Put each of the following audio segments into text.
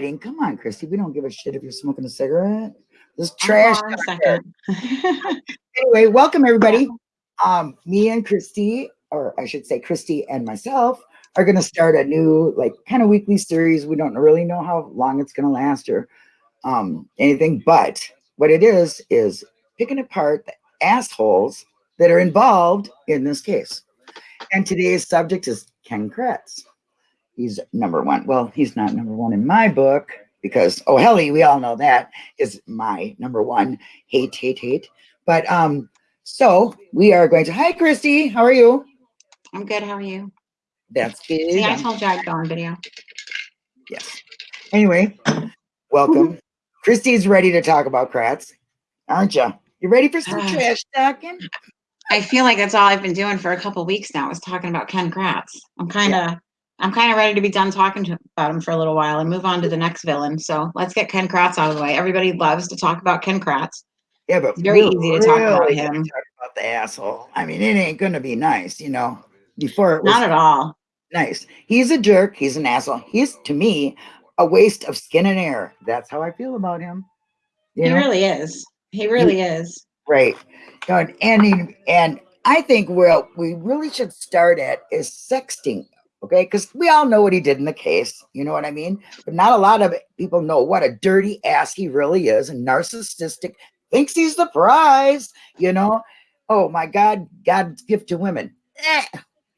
Come on, Christy. We don't give a shit if you're smoking a cigarette. This trash. Anyway, welcome everybody. Um, me and Christy, or I should say Christy and myself, are going to start a new, like, kind of weekly series. We don't really know how long it's going to last or um, anything, but what it is is picking apart the assholes that are involved in this case. And today's subject is Ken Kratz. He's number one. Well, he's not number one in my book because, oh, Helly, we all know that is my number one. Hate, hate, hate. But um, so we are going to, hi, Christy, how are you? I'm good. How are you? That's good. See, I told you I'd go on video. Yes. Anyway, welcome. Christy's ready to talk about Kratz, aren't you? You ready for some trash talking? I feel like that's all I've been doing for a couple weeks now is talking about Ken Kratz. I'm kind of, I'm kind of ready to be done talking to, about him for a little while and move on to the next villain. So let's get Ken Kratz out of the way. Everybody loves to talk about Ken Kratz. Yeah, but It's very easy to talk about him. Talk about the asshole. I mean, it ain't gonna be nice, you know. Before it was Not at all. nice. He's a jerk. He's an asshole. He's to me a waste of skin and air. That's how I feel about him. You He know? really is. He really is. Right. And and, he- and I think where we really should start at is sexting. Okay, because we all know what he did in the case. You know what I mean? But not a lot of people know what a dirty ass he really is and narcissistic, thinks he's the prize, you know. Oh my God, God's gift to women. Eh,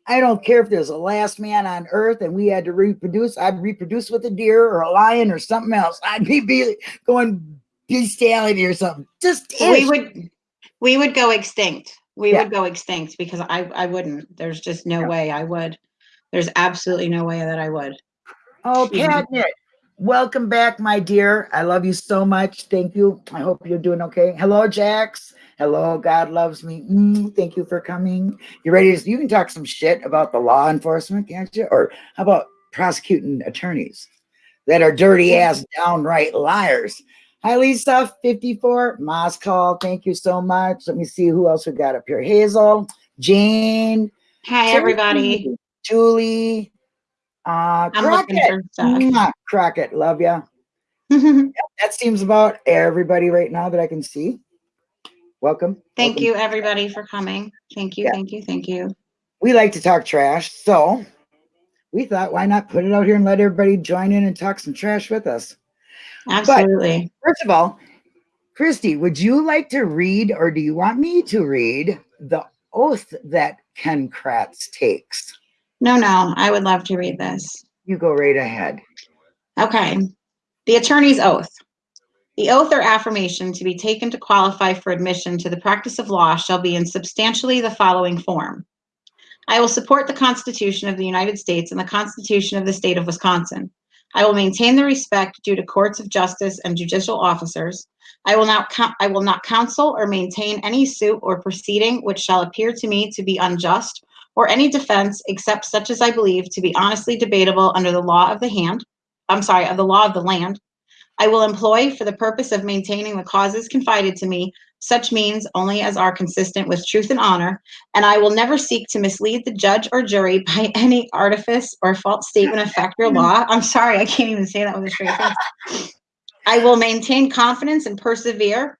I don't care if there's a last man on earth and we had to reproduce, I'd reproduce with a deer or a lion or something else. I'd be, be going bestiality or something. Just We would, we would go extinct. We Yeah. would go extinct because I, I wouldn't. There's just no Yeah. way I would. There's absolutely no way that I would. Oh. Catnip, welcome back, my dear. I love you so much. Thank you. I hope you're doing okay. Hello, Jax. Hello, God loves me. Mm, thank you for coming. You ready to? You can talk some shit about the law enforcement, can't you? Or how about prosecuting attorneys that are dirty ass, downright liars? Hi, Lisa, 54. Moscow, thank you so much. Let me see who else we got up here. Hazel, Jane, Hi, everybody. Julie, uh, I'm Crockett. Mwah, Crockett, love ya. That seems about everybody right now that I can see. Welcome. Thank welcome. you, everybody, for coming. Thank you, Yeah. thank you, thank you. We like to talk trash, so we thought, why not put it out here and let everybody join in and talk some trash with us? Absolutely. First of all, Christy, would you like to read, or do you want me to read the oath that Ken Kratz takes? No, no, I would love to read this. You go right ahead. Okay. The attorney's oath. The oath or affirmation to be taken to qualify for admission to the practice of law shall be in substantially the following form. I will support the Constitution of the United States and the Constitution of the State of Wisconsin. I will maintain the respect due to courts of justice and judicial officers. I will not I will not counsel or maintain any suit or proceeding which shall appear to me to be unjust or any defense except such as I believe to be honestly debatable under the law of the hand. I'm sorry, of the law of the land. I will employ for the purpose of maintaining the causes confided to me such means only as are consistent with truth and honor, and I will never seek to mislead the judge or jury by any artifice or false statement of fact or law. I'm sorry, I can't even say that with a straight face. I will maintain confidence and persevere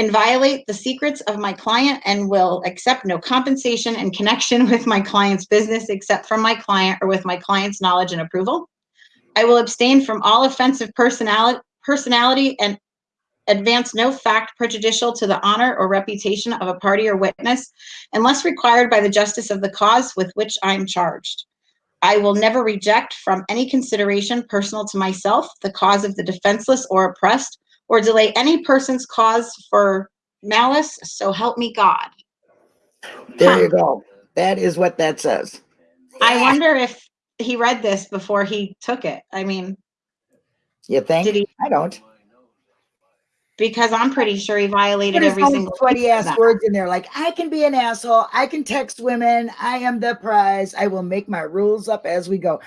and violate the secrets of my client and will accept no compensation in connection with my client's business except from my client or with my client's knowledge and approval. I will abstain from all offensive personality, personality and advance no fact prejudicial to the honor or reputation of a party or witness unless required by the justice of the cause with which I am charged. I will never reject from any consideration personal to myself the cause of the defenseless or oppressed or delay any person's cause for malice, so help me God. There you go. That is what that says. I wonder if he read this before he took it. I mean, You think? Did he- I don't. because I'm pretty sure he violated every own single sweaty piece of ass that. words in there, like I can be an asshole. I can text women. I am the prize. I will make my rules up as we go.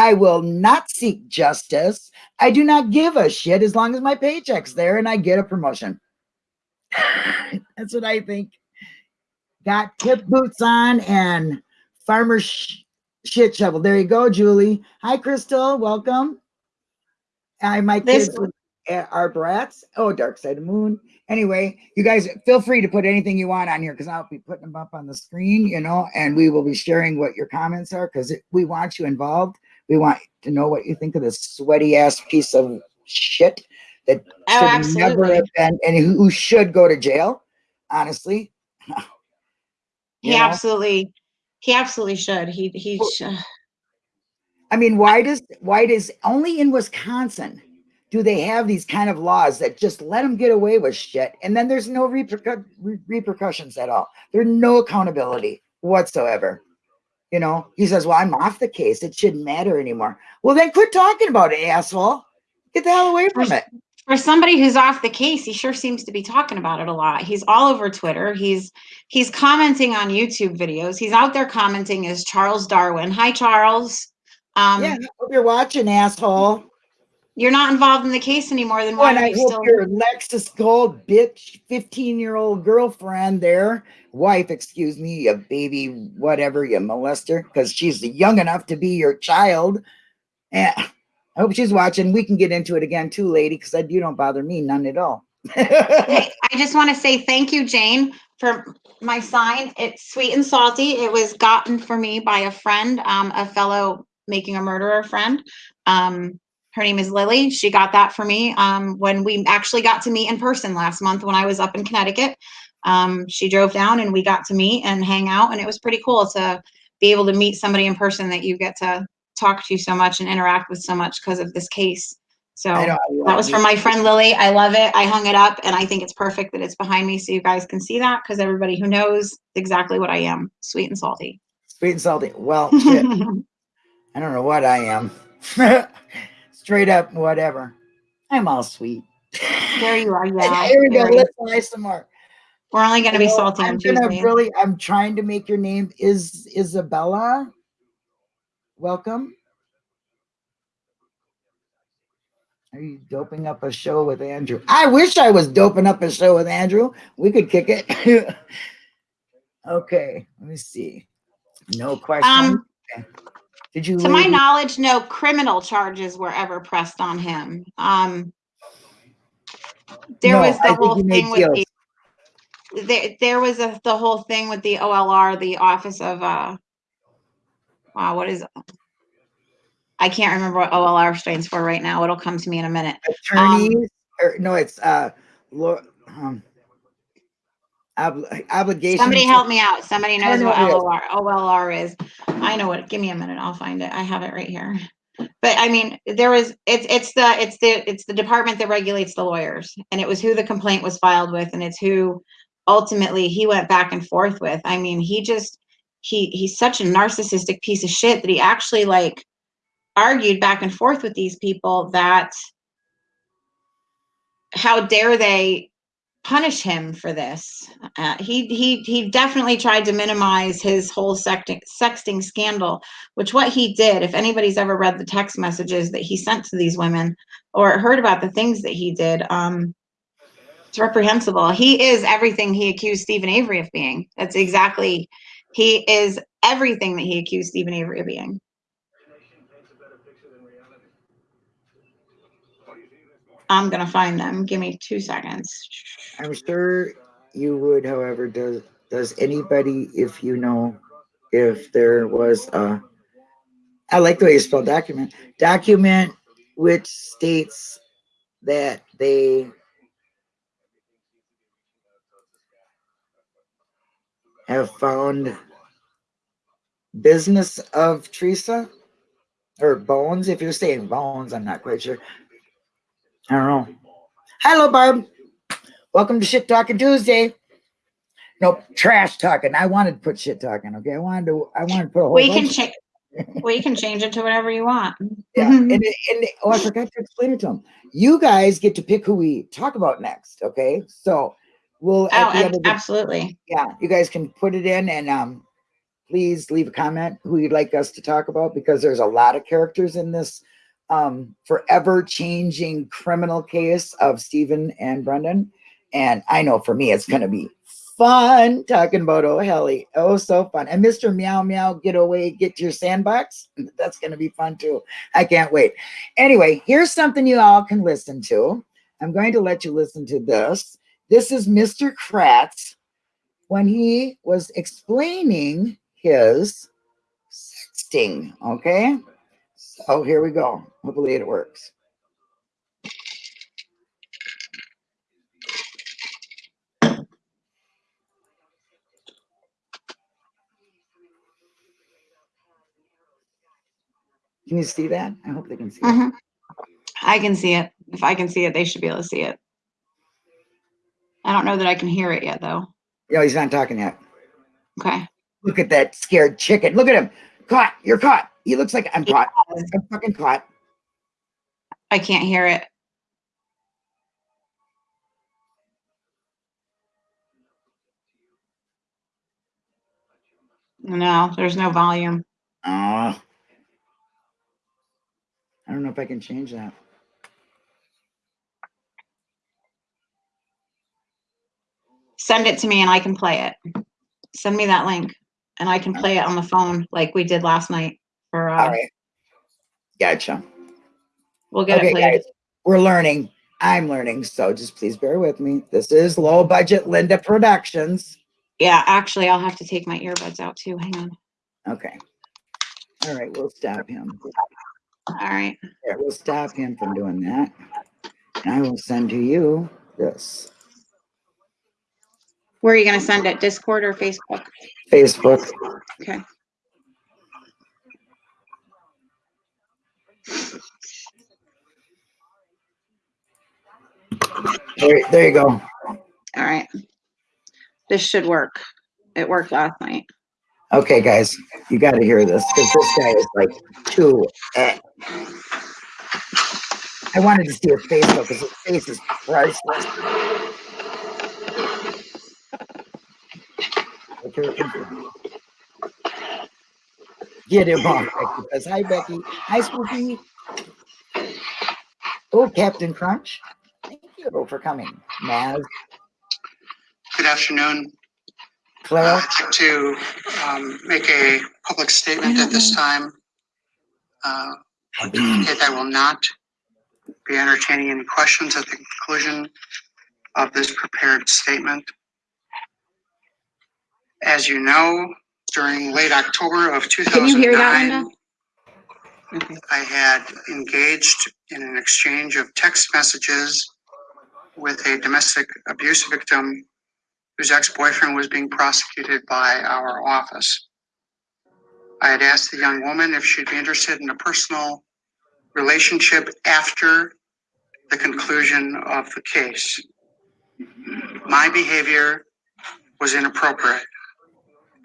I will not seek justice. I do not give a shit as long as my paycheck's there and I get a promotion. That's what I think. Got tip boots on and farmer sh- shit shovel. There you go, Julie. Hi, Crystal. Welcome. I my This- kids uh, are brats. Oh, Dark Side of the Moon. Anyway, you guys feel free to put anything you want on here because I'll be putting them up on the screen, you know, and we will be sharing what your comments are because we want you involved. We want to know what you think of this sweaty ass piece of shit that Oh, should never have been and who should go to jail, honestly. He know? absolutely, he absolutely should. He he. Well- sh- I mean, why does why does only in Wisconsin do they have these kind of laws that just let them get away with shit, and then there's no repercu- repercussions at all? There's no accountability whatsoever. You know, he says, "Well, I'm off the case. It shouldn't matter anymore." Well, then quit talking about it, asshole. Get the hell away from it. For somebody who's off the case, he sure seems to be talking about it a lot. He's all over Twitter. He's he's commenting on YouTube videos. He's out there commenting as Charles Darwin. Hi, Charles. Um, yeah, hope you're watching, asshole. You're not involved in the case anymore. Then why and are I you hope still? your Lexus Gold bitch, 15 year old girlfriend there, wife, excuse me, a baby, whatever, you molester, because she's young enough to be your child. And I hope she's watching. We can get into it again too, lady, because you don't bother me none at all. Hey, I just want to say thank you, Jane, for my sign. It's sweet and salty. It was gotten for me by a friend, um, a fellow making a murderer friend. Um, her name is Lily. She got that for me um, when we actually got to meet in person last month when I was up in Connecticut. Um, she drove down and we got to meet and hang out, and it was pretty cool to be able to meet somebody in person that you get to talk to so much and interact with so much because of this case. So that was from my friend Lily. I love it. I hung it up and I think it's perfect that it's behind me so you guys can see that because everybody who knows exactly what I am sweet and salty. Sweet and salty. Well, shit, I don't know what I am. Straight up, whatever. I'm all sweet. there you are. Yeah. Here we go. Let's try some more. We're only going to be salty I'm gonna Tuesday. really, I'm trying to make your name is Isabella. Welcome. Are you doping up a show with Andrew? I wish I was doping up a show with Andrew. We could kick it. okay, let me see. No question. Um, Did you? to my knowledge, no criminal charges were ever pressed on him. Um, there No, was the think whole thing with deals. the there, there was a the whole thing with the OLR, the Office of uh, wow, what is? I can't remember what OLR stands for right now. It'll come to me in a minute. attorneys or no, it's uh, um, ob- obligation. Somebody help me out. Somebody knows what. OLR OLR is. I know what. Give me a minute. I'll find it. I have it right here. But I mean, there was it's it's the it's the it's the department that regulates the lawyers, and it was who the complaint was filed with, and it's who ultimately he went back and forth with. I mean, he just he he's such a narcissistic piece of shit that he actually like argued back and forth with these people that how dare they punish him for this. Uh, he he he definitely tried to minimize his whole sexting, sexting scandal, which what he did. If anybody's ever read the text messages that he sent to these women or heard about the things that he did, um, it's reprehensible. He is everything he accused Steven Avery of being. That's exactly. He is everything that he accused Steven Avery of being. I'm gonna find them. Give me two seconds. I'm sure you would, however, does does anybody, if you know, if there was a, I like the way you spell document, document which states that they have found business of Teresa or bones. If you're saying bones, I'm not quite sure. I don't know. Hello, Barb. Welcome to Shit Talking Tuesday. Nope, trash talking. I wanted to put shit talking. Okay, I wanted to. I wanted to put a whole. We can change. we can change it to whatever you want. Yeah, and, and oh, I forgot to explain it to them. You guys get to pick who we talk about next. Okay, so we'll Oh, absolutely. yeah, you guys can put it in and um, please leave a comment who you'd like us to talk about because there's a lot of characters in this um, forever changing criminal case of Steven and Brendan. And I know for me, it's going to be fun talking about oh Helly. Oh, so fun. And Mr. Meow Meow, get away, get to your sandbox. That's gonna be fun too. I can't wait. Anyway, here's something you all can listen to. I'm going to let you listen to this. This is Mr. Kratz when he was explaining his sexting. Okay. So here we go. Hopefully it works. Can you see that? I hope they can see it. Mhm. I can see it. If I can see it, they should be able to see it. I don't know that I can hear it yet, though. No, he's not talking yet. Okay. Look at that scared chicken. Look at him. Caught. You're caught. He looks like I'm caught. I'm fucking caught. I can't hear it. No, there's no volume. Oh. I don't know if I can change that. Send it to me and I can play it. Send me that link and I can play it on the phone like we did last night. Uh, right. Gotcha. we'll get Okay, it played. guys. We're learning. I'm learning. So just please bear with me. This is low budget Linda Productions. Yeah, actually, I'll have to take my earbuds out too. Hang on. Okay. All right. We'll stop him. All right. Yeah, we'll stop him from doing that. And I will send to you this Where are you gonna send it? Discord or Facebook? Facebook. Okay. There, there you go. All right. This should work. It worked last night. Okay, guys, you got to hear this because this guy is like too. eh. I wanted to see his face though because his face is priceless. Look here, him on, Becky. Hi, Becky. Hi, Spooky. Oh, Captain Crunch. Thank you for coming. Maz, Good afternoon. Uh, I'd like to um, make a public statement at this time. Uh, I will not be entertaining any questions at the conclusion of this prepared statement. As you know, during late October of Can you hear that, 2009, Linda? Okay. I had engaged in an exchange of text messages with a domestic abuse victim whose ex-boyfriend was being prosecuted by our office. I had asked the young woman if she'd be interested in a personal relationship after the conclusion of the case. My behavior was inappropriate.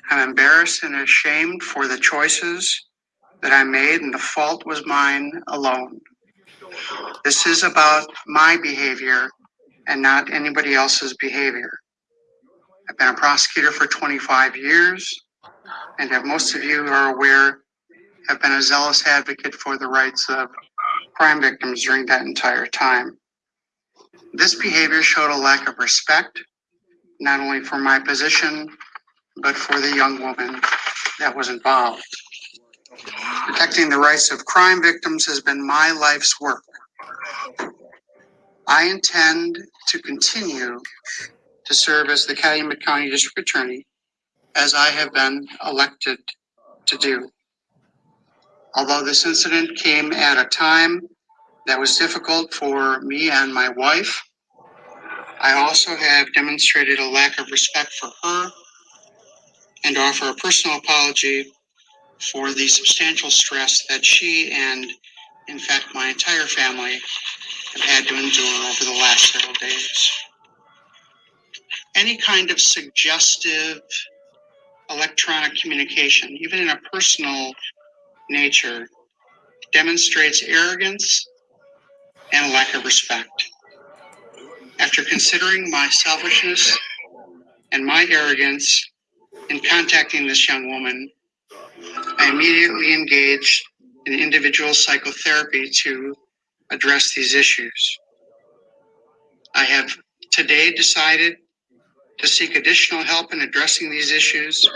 I'm embarrassed and ashamed for the choices that I made, and the fault was mine alone. This is about my behavior and not anybody else's behavior. I've been a prosecutor for 25 years, and as most of you are aware, have been a zealous advocate for the rights of crime victims during that entire time. This behavior showed a lack of respect, not only for my position, but for the young woman that was involved. Protecting the rights of crime victims has been my life's work. I intend to continue to serve as the Calumet County District Attorney as I have been elected to do. Although this incident came at a time that was difficult for me and my wife, I also have demonstrated a lack of respect for her and offer a personal apology for the substantial stress that she and, in fact, my entire family have had to endure over the last several days. Any kind of suggestive electronic communication, even in a personal nature, demonstrates arrogance and lack of respect. After considering my selfishness and my arrogance in contacting this young woman, I immediately engaged in individual psychotherapy to address these issues. I have today decided to seek additional help in addressing these issues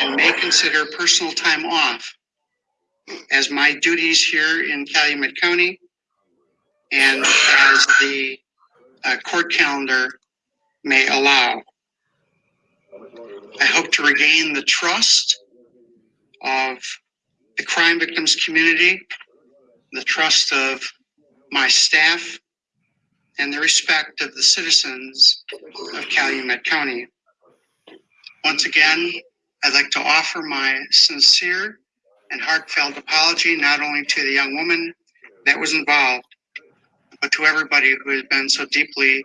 and may consider personal time off as my duties here in Calumet County and as the uh, court calendar may allow. I hope to regain the trust of the crime victims community, the trust of my staff, and the respect of the citizens of Calumet County. Once again, I'd like to offer my sincere and heartfelt apology not only to the young woman that was involved, but to everybody who has been so deeply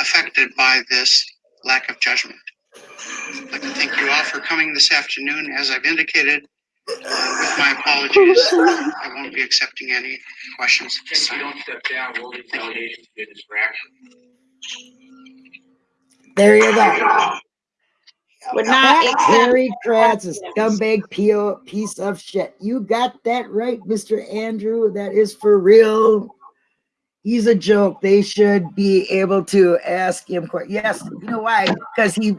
affected by this lack of judgment. I'd like to thank you all for coming this afternoon. As I've indicated, uh, with my apologies, I won't be accepting any questions at this If you time. don't step down, we'll retaliate to be a distraction. There you go. Would not accept. Harry Kratz, a scumbag PO piece of shit. You got that right, Mr. Andrew. That is for real. He's a joke. They should be able to ask him. que- Yes, you know why? Because he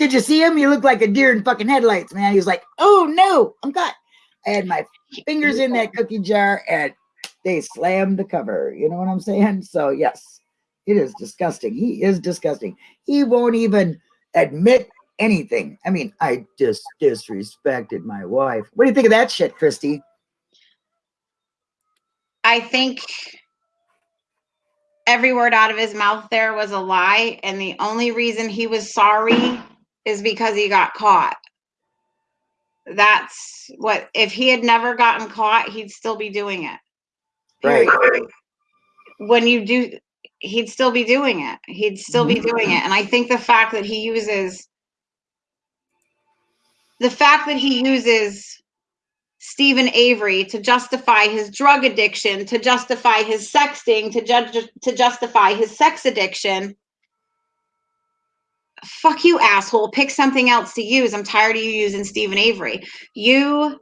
did you see him? He looked like a deer in fucking headlights, man. He was like, "Oh no, I'm caught." I had my fingers in that cookie jar, and they slammed the cover. You know what I'm saying? So yes, it is disgusting. He is disgusting. He won't even admit anything. I mean, I just disrespected my wife. What do you think of that shit, Christy? I think every word out of his mouth there was a lie, and the only reason he was sorry is because he got caught. That's what, if he had never gotten caught, he'd still be doing it. Right. Period. When you do, he'd still be doing it. He'd still be mm-hmm. doing it. And I think the fact that he uses, the fact that he uses Steven Avery to justify his drug addiction, to justify his sexting, to judge to justify his sex addiction. Fuck you, asshole. Pick something else to use. I'm tired of you using Steven Avery. You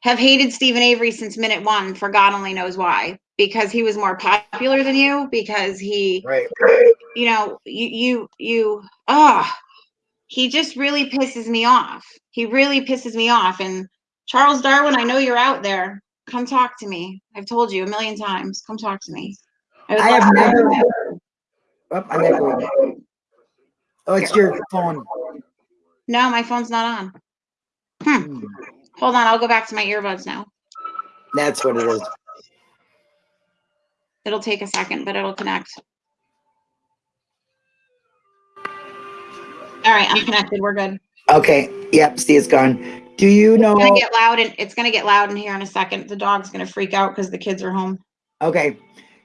have hated Steven Avery since minute one for God only knows why. Because he was more popular than you, because he Right. you know, you you you ah he just really pisses me off. He really pisses me off. And Charles Darwin, I know you're out there. Come talk to me. I've told you a million times. Come talk to me. would I have to- never. Oh, I'm echoing. Oh, it's your phone. No, my phone's not on. Hmm. Hold on, I'll go back to my earbuds now. That's what it is. It'll take a second, but it'll connect. All right, I'm connected. We're good. Okay. Yep. See, it's gone. Do you know? It's gonna get loud and it's gonna get loud in here in a second. The dog's gonna freak out because the kids are home. Okay.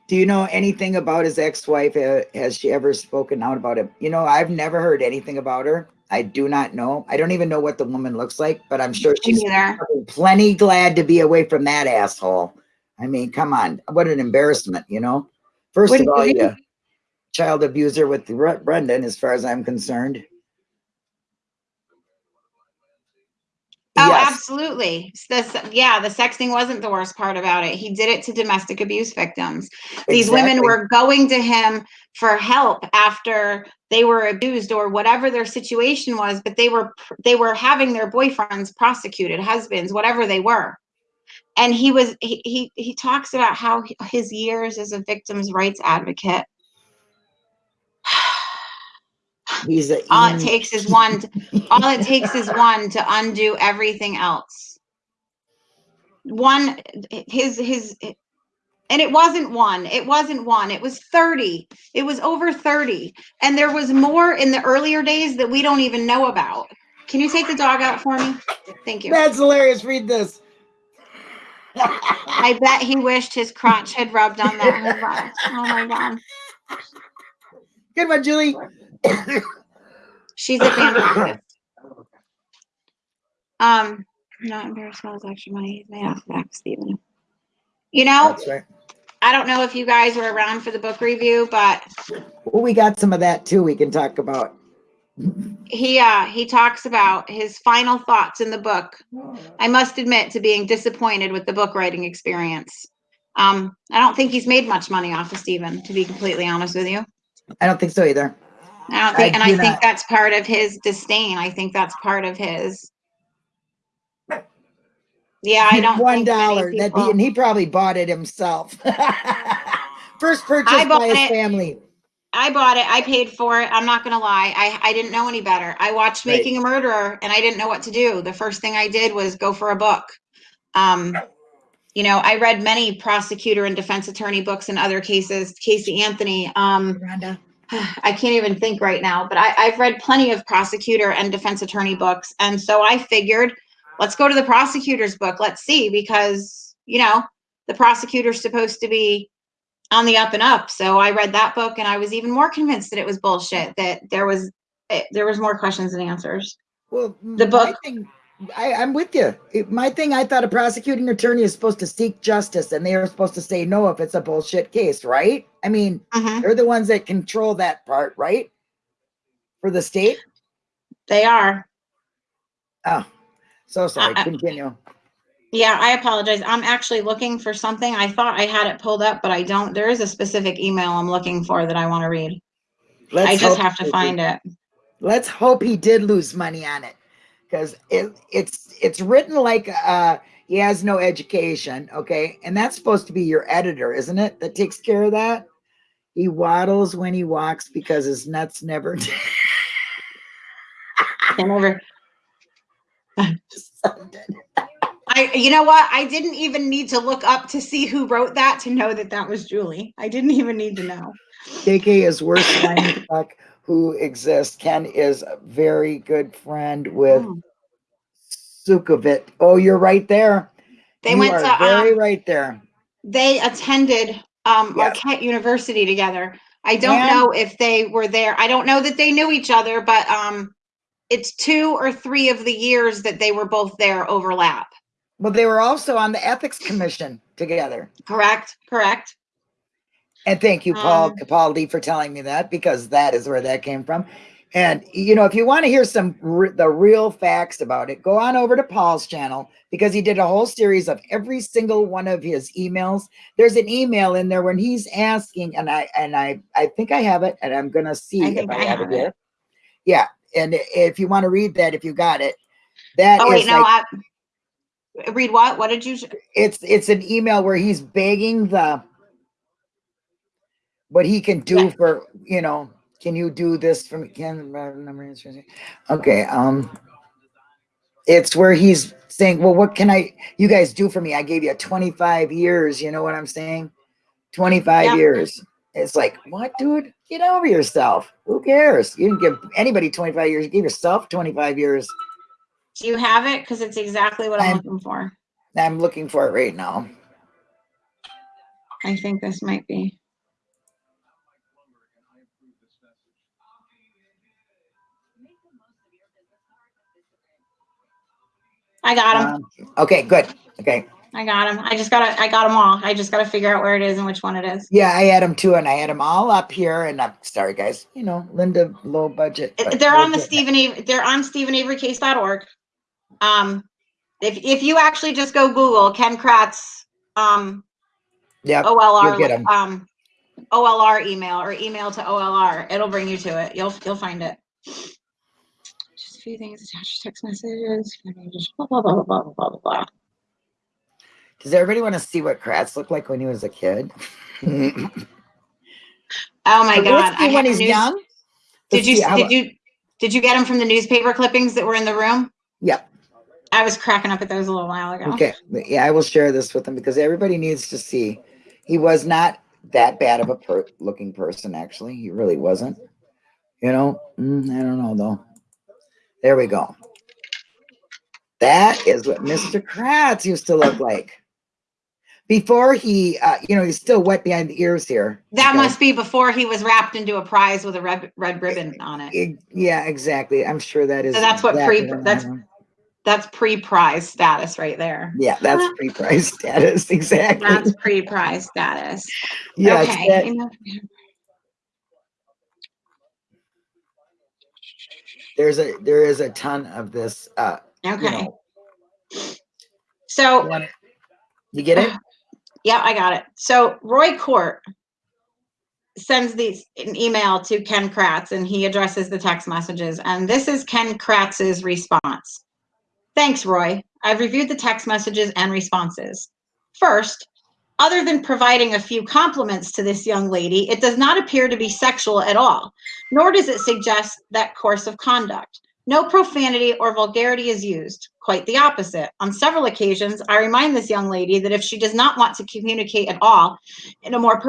Do you know anything about his ex-wife? Has she ever spoken out about him? You know, I've never heard anything about her. I do not know. I don't even know what the woman looks like, but I'm sure she's plenty glad to be away from that asshole. I mean, come on. What an embarrassment, you know? First of all, you child abuser with Brendan, as far as I'm concerned. Oh, Yes. Absolutely. This, yeah, the sexting wasn't the worst part about it. He did it to domestic abuse victims. These women were going to him for help after they were abused or whatever their situation was, but they were they were having their boyfriends prosecuted, husbands, whatever they were. And he was he he, he talks about how his years as a victims rights advocate. He's a All it takes is one. all it takes is one to undo everything else. One, his his, and it wasn't one. It wasn't one. It was thirty. It was over thirty, and there was more in the earlier days that we don't even know about. Can you take the dog out for me? Thank you. That's hilarious. Read this. I bet he wished his crotch had rubbed on that. Oh my god, oh Good one, Julie. She's a fantastic. Um, not embarrassed about his extra money he's made off of. You know, right. I don't know if you guys were around for the book review, but Well, we got some of that too. We can talk about. he uh he talks about his final thoughts in the book. I must admit to being disappointed with the book writing experience. Um, I don't think he's made much money off of Steven, to be completely honest with you. I don't think so either. I don't think, I and I think that's part of his disdain. I think that's part of his. Yeah, I don't. One dollar, that, he- and he probably bought it himself. First purchase I by bought his it. family. I bought it. I paid for it. I'm not gonna lie. I I didn't know any better. I watched Right. Making a Murderer, and I didn't know what to do. The first thing I did was go for a book. Um, you know, I read many prosecutor and defense attorney books in other cases. Casey Anthony. Um, Rhonda. I can't even think right now, but I, I've read plenty of prosecutor and defense attorney books. And so I figured, let's go to the prosecutor's book. Let's see, because, you know, the prosecutor's supposed to be on the up and up. So I read that book and I was even more convinced that it was bullshit, that there was, eh, there was more questions than answers. Well, The my book- thing- I, I'm with you. It- My thing, I thought a prosecuting attorney is supposed to seek justice and they are supposed to say no if it's a bullshit case, right? I mean, Mhm, they're the ones that control that part, right? For the state? They are. Oh, so sorry. I- I- Continue. Yeah, I apologize. I'm actually looking for something. I thought I had it pulled up, but I don't. There is a specific email I'm looking for that I want to read. I just have to find it. Let's hope he did lose money on it. Because it, it's it's written like uh he has no education, okay? And that's supposed to be your editor, isn't it? That takes care of that. He waddles when he walks because his nuts never I never. I, you know what? I didn't even need to look up to see who wrote that to know that that was Julie. I didn't even need to know. KK is worst line fuck who exists. Ken is a very good friend with Oh. Sukovit. Oh, you're right there. They You went to, very um, right there. they attended um, Yeah. Marquette University together. I don't And- know if they were there. I don't know that they knew each other, but um, it's two or three of the years that they were both there overlap. Well, they were also on the ethics commission together. Correct? Correct? And thank you, Paul Um, Capaldi, for telling me that because that is where that came from. And you know, if you want to hear some re- the real facts about it, go on over to Paul's channel because he did a whole series of every single one of his emails. There's an email in there when he's asking, and I and I I think I have it, and I'm gonna see I if I, I have, have it here. Yeah, and if you want to read that, if you got it, that is Oh wait, no. like I, read what? What did you? it's it's an email where he's begging the what he can do Yeah. for you know can you do this for me can okay um it's where he's saying well what can i you guys do for me i gave you 25 years you know what i'm saying 25 Yeah. years it's like what dude get over yourself who cares you didn't give anybody 25 years you gave yourself 25 years Do you have it? Because it's exactly what I'm I'm- looking for. i'm looking for it right now I think this might be. I got them. um, okay good okay I got them. I just gotta. I got them all. I just gotta figure out where it is and which one it is. Yeah, I had them too, and I had them all up here. And I'm sorry, guys. You know, Linda, low budget. They're on the Steven. Avery. They're on StevenAveryCase.org. Um, if if you actually just go Google Ken Kratz, um. Yep. OLR, um, OLR email or email to OLR. It'll bring you to it. You'll you'll find it. Just a few things attached to text messages. Blah blah blah blah blah blah blah. blah. Does everybody want to see what Kratz looked like when he was a kid? Oh my god! I when he's news- young. Did Let's you see how- did you did you get him from the newspaper clippings that were in the room? Yep. I was cracking up at those a little while ago. Okay. Yeah, I will share this with them because everybody needs to see. He was not that bad of a per- looking person. Actually, he really wasn't. You know, Mm, I don't know though. There we go. That is what Mr. Kratz used to look like. Before he, uh, you know, he's still wet behind the ears here. That Okay. must be before he was wrapped into a prize with a red red ribbon on it. E- Yeah, exactly. I'm sure that is. So that's what exactly pre- that's- That's pre-prize status right there. Yeah, that's pre-prize status. Exactly. That's pre-prize status. yeah, okay. that- you know- there's a there is a ton of this. Uh, you Okay. know, So you, you get it? Yeah, I got it. So Roy Korte sends these an email to Ken Kratz and he addresses the text messages. And this is Ken Kratz's response. Thanks, Roy. I've reviewed the text messages and responses. First, other than providing a few compliments to this young lady, it does not appear to be sexual at all, nor does it suggest that course of conduct. No profanity or vulgarity is used. Quite the opposite. On several occasions, I remind this young lady that if she does not want to communicate at all in a more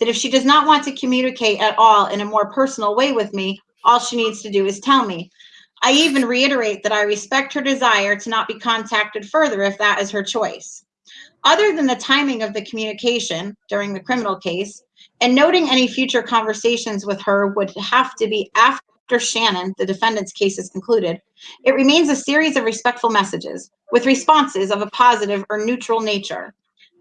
that if she does not want to communicate at all in a more personal way with me, all she needs to do is tell me. I even reiterate that I respect her desire to not be contacted further if that is her choice. Other than the timing of the communication during the criminal case, and noting any future conversations with her would have to be after Shannon, the defendant's case is concluded, it remains a series of respectful messages with responses of a positive or neutral nature.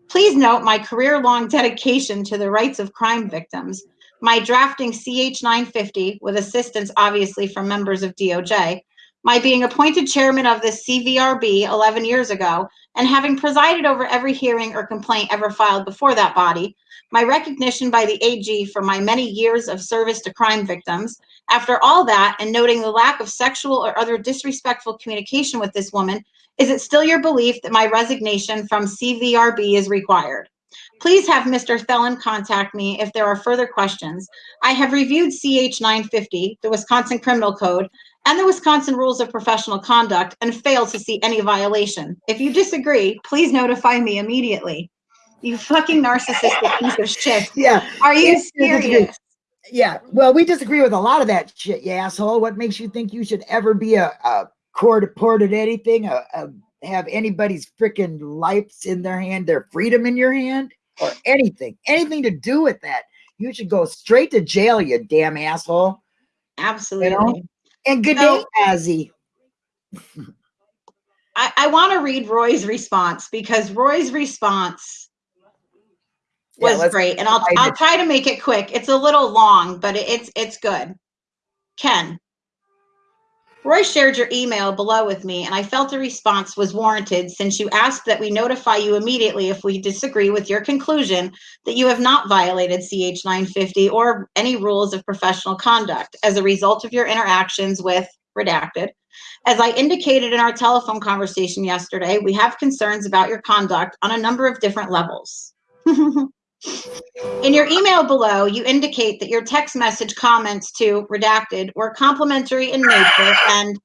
Please note my career-long dedication to the rights of crime victims, my drafting CH 950 with assistance obviously from members of DOJ, my being appointed chairman of the CVRB 11 years ago, and having presided over every hearing or complaint ever filed before that body, my recognition by the AG for my many years of service to crime victims. After all that, and noting the lack of sexual or other disrespectful communication with this woman, is it still your belief that my resignation from CVRB is required? Please have Mr. Thelen contact me if there are further questions. I have reviewed CH 950, the Wisconsin Criminal Code, and the Wisconsin Rules of Professional Conduct and fail to see any violation. If you disagree, please notify me immediately. You fucking narcissistic piece of shit. Yeah, Are you Yes, I disagree. serious? yeah. Well, we disagree with a lot of that shit, you asshole. What makes you think you should ever be a, a court reported anything, a, a, have anybody's freaking lives in their hand, their freedom in your hand, or anything, anything to do with that? You should go straight to jail, you damn asshole. Absolutely. And good No. day, Azzy. I, I want to read Roy's response because Roy's response was let's great, and I'll I'll try to make it quick. It's a little long, but it- it's it's good. Ken, Roy shared your email below with me, and I felt a response was warranted since you asked that we notify you immediately if we disagree with your conclusion that you have not violated CH 950 or any rules of professional conduct as a result of your interactions with redacted. As I indicated in our telephone conversation yesterday, we have concerns about your conduct on a number of different levels. In your email below, you indicate that your text message comments to redacted were complimentary in nature and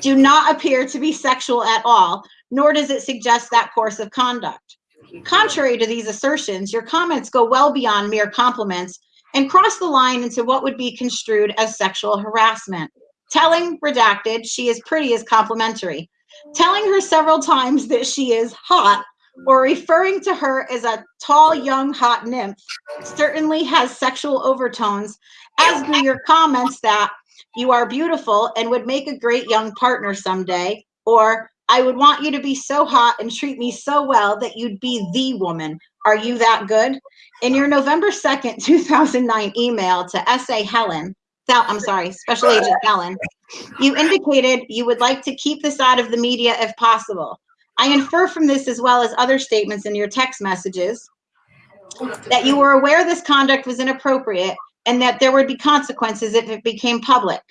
do not appear to be sexual at all, nor does it suggest that course of conduct. Contrary to these assertions, your comments go well beyond mere compliments and cross the line into what would be construed as sexual harassment. Telling redacted she is pretty is complimentary. Telling her several times that she is hot or referring to her as a tall, young, hot nymph certainly has sexual overtones, as do your comments that you are beautiful and would make a great young partner someday, or I would want you to be so hot and treat me so well that you'd be the woman. Are you that good? In your November 2nd, 2009 email to SA Helen, I'm sorry, Special Agent Helen, you indicated you would like to keep this out of the media if possible. I infer from this, as well as other statements in your text messages, that you were aware this conduct was inappropriate and that there would be consequences if it became public.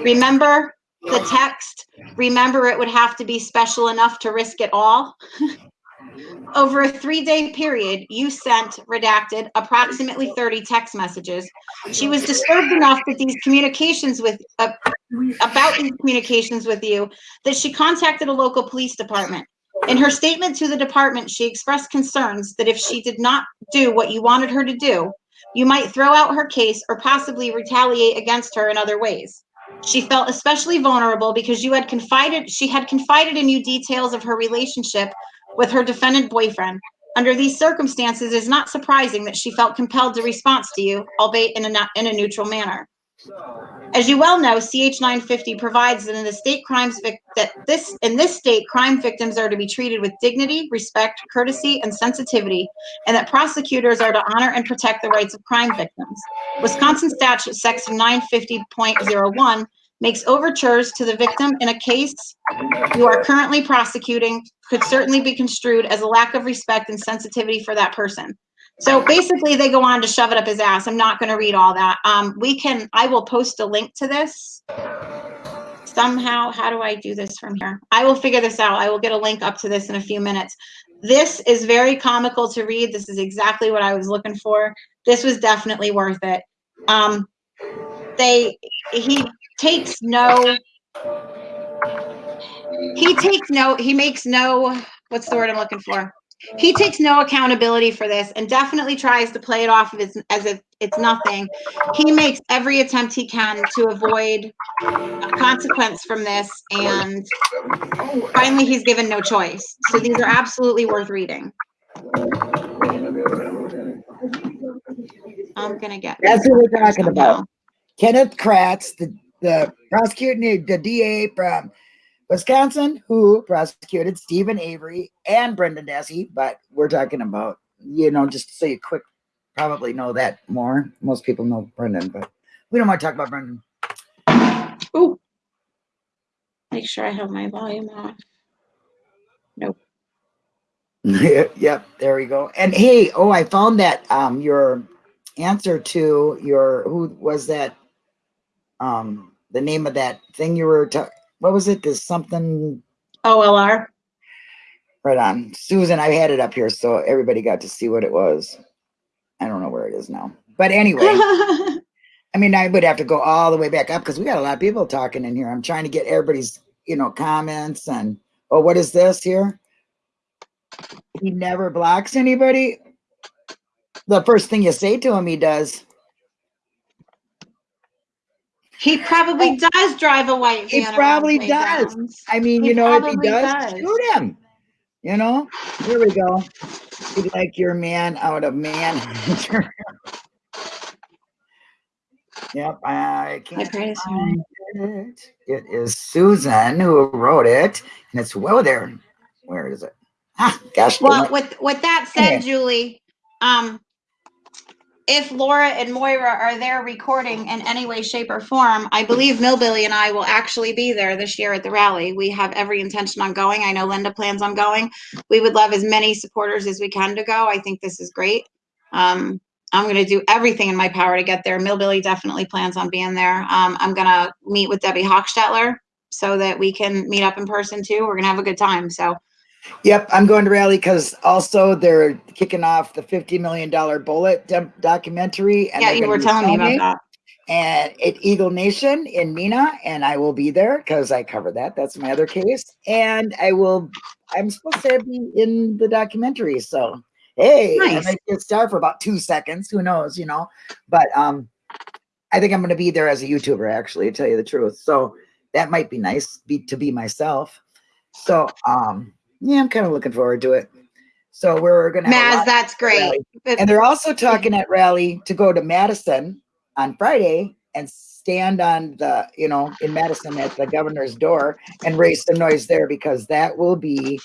Remember the text? Remember it would have to be special enough to risk it all? Over a three-day period, you sent redacted approximately 30 text messages. She was disturbed enough that these communications with, uh, about these communications with you, that she contacted a local police department. In her statement to the department, she expressed concerns that if she did not do what you wanted her to do, you might throw out her case or possibly retaliate against her in other ways. She felt especially vulnerable because you had confided, she had confided in you details of her relationship with her defendant boyfriend. Under these circumstances, it is not surprising that she felt compelled to respond to you, albeit in a, in a neutral manner. As you well know, CH 950 provides that in the state crimes that this in this state, crime victims are to be treated with dignity, respect, courtesy, and sensitivity, and that prosecutors are to honor and protect the rights of crime victims. Wisconsin statute section 950.01 makes overtures to the victim in a case you are currently prosecuting could certainly be construed as a lack of respect and sensitivity for that person. So basically, they go on to shove it up his ass. I'm not going to read all that. Um, we can, I will post a link to this somehow. How do I do this from here? I will figure this out. I will get a link up to this in a few minutes. This is very comical to read. This is exactly what I was looking for. This was definitely worth it. Um, they, he takes no, he takes no, he makes no, what's the word I'm looking for? He takes no accountability for this and definitely tries to play it off of as, as if it's nothing. He makes every attempt he can to avoid a consequence from this and finally he's given no choice. So these are absolutely worth reading. I'm gonna get. That's what we're talking about. Kenneth Kratz, the, the prosecuting, the DA from Wisconsin, who prosecuted Steven Avery and Brendan Dassey, but we're talking about, you know, just so you quick, probably know that more. Most people know Brendan, but we don't want to talk about Brendan. Ooh. Make sure I have my volume off. yep, there we go. And hey, oh, I found that um your answer to your who was that um the name of that thing you were what was it? There's something OLR. right on. Susan, I had it up here so everybody got to see what it was. I don't know where it is now. But anyway, I mean, I would have to go all the way back up because we got a lot of people talking in here. I'm trying to get everybody's, you know, comments and oh, what is this here? He never blocks anybody. The first thing you say to him, he does. He probably does drive a white He van. around probably does. I mean, He you know, if he does, does. shoot him. You know, here we go. Be like your man out of man. yep, I can't find it. It is Susan who wrote it, and it's well there. Where is it? Ah, gosh. Well, with with that Yeah. said, Julie, um, if Laura and Moira are there recording in any way, shape, or form, I believe Millbilly and I will actually be there this year at the rally. We have every intention on going. I know Linda plans on going. We would love as many supporters as we can to go. I think this is great. Um, I'm going to do everything in my power to get there. Millbilly definitely plans on being there. Um, I'm going to meet with Debbie Hochstetler so that we can meet up in person too. We're going to have a good time. So Yep, I'm going to rally because also they're kicking off the $50 million bullet documentary. and yeah, you were telling me about that. and at Eagle Nation in Mina, and I will be there because I cover that. That's my other case, and I will. I'm supposed to be in the documentary, so hey, I might get star for about two seconds. Who knows, you know? But um, I think I'm going to be there as a YouTuber, actually, to tell you the truth. So that might be nice, be to be myself. So um, yeah, I'm kind of looking forward to it. So we're going to Maz, that's great. And they're also talking at rally to go to Madison on Friday and stand on the, you know, in Madison at the governor's door and raise some noise there because that will be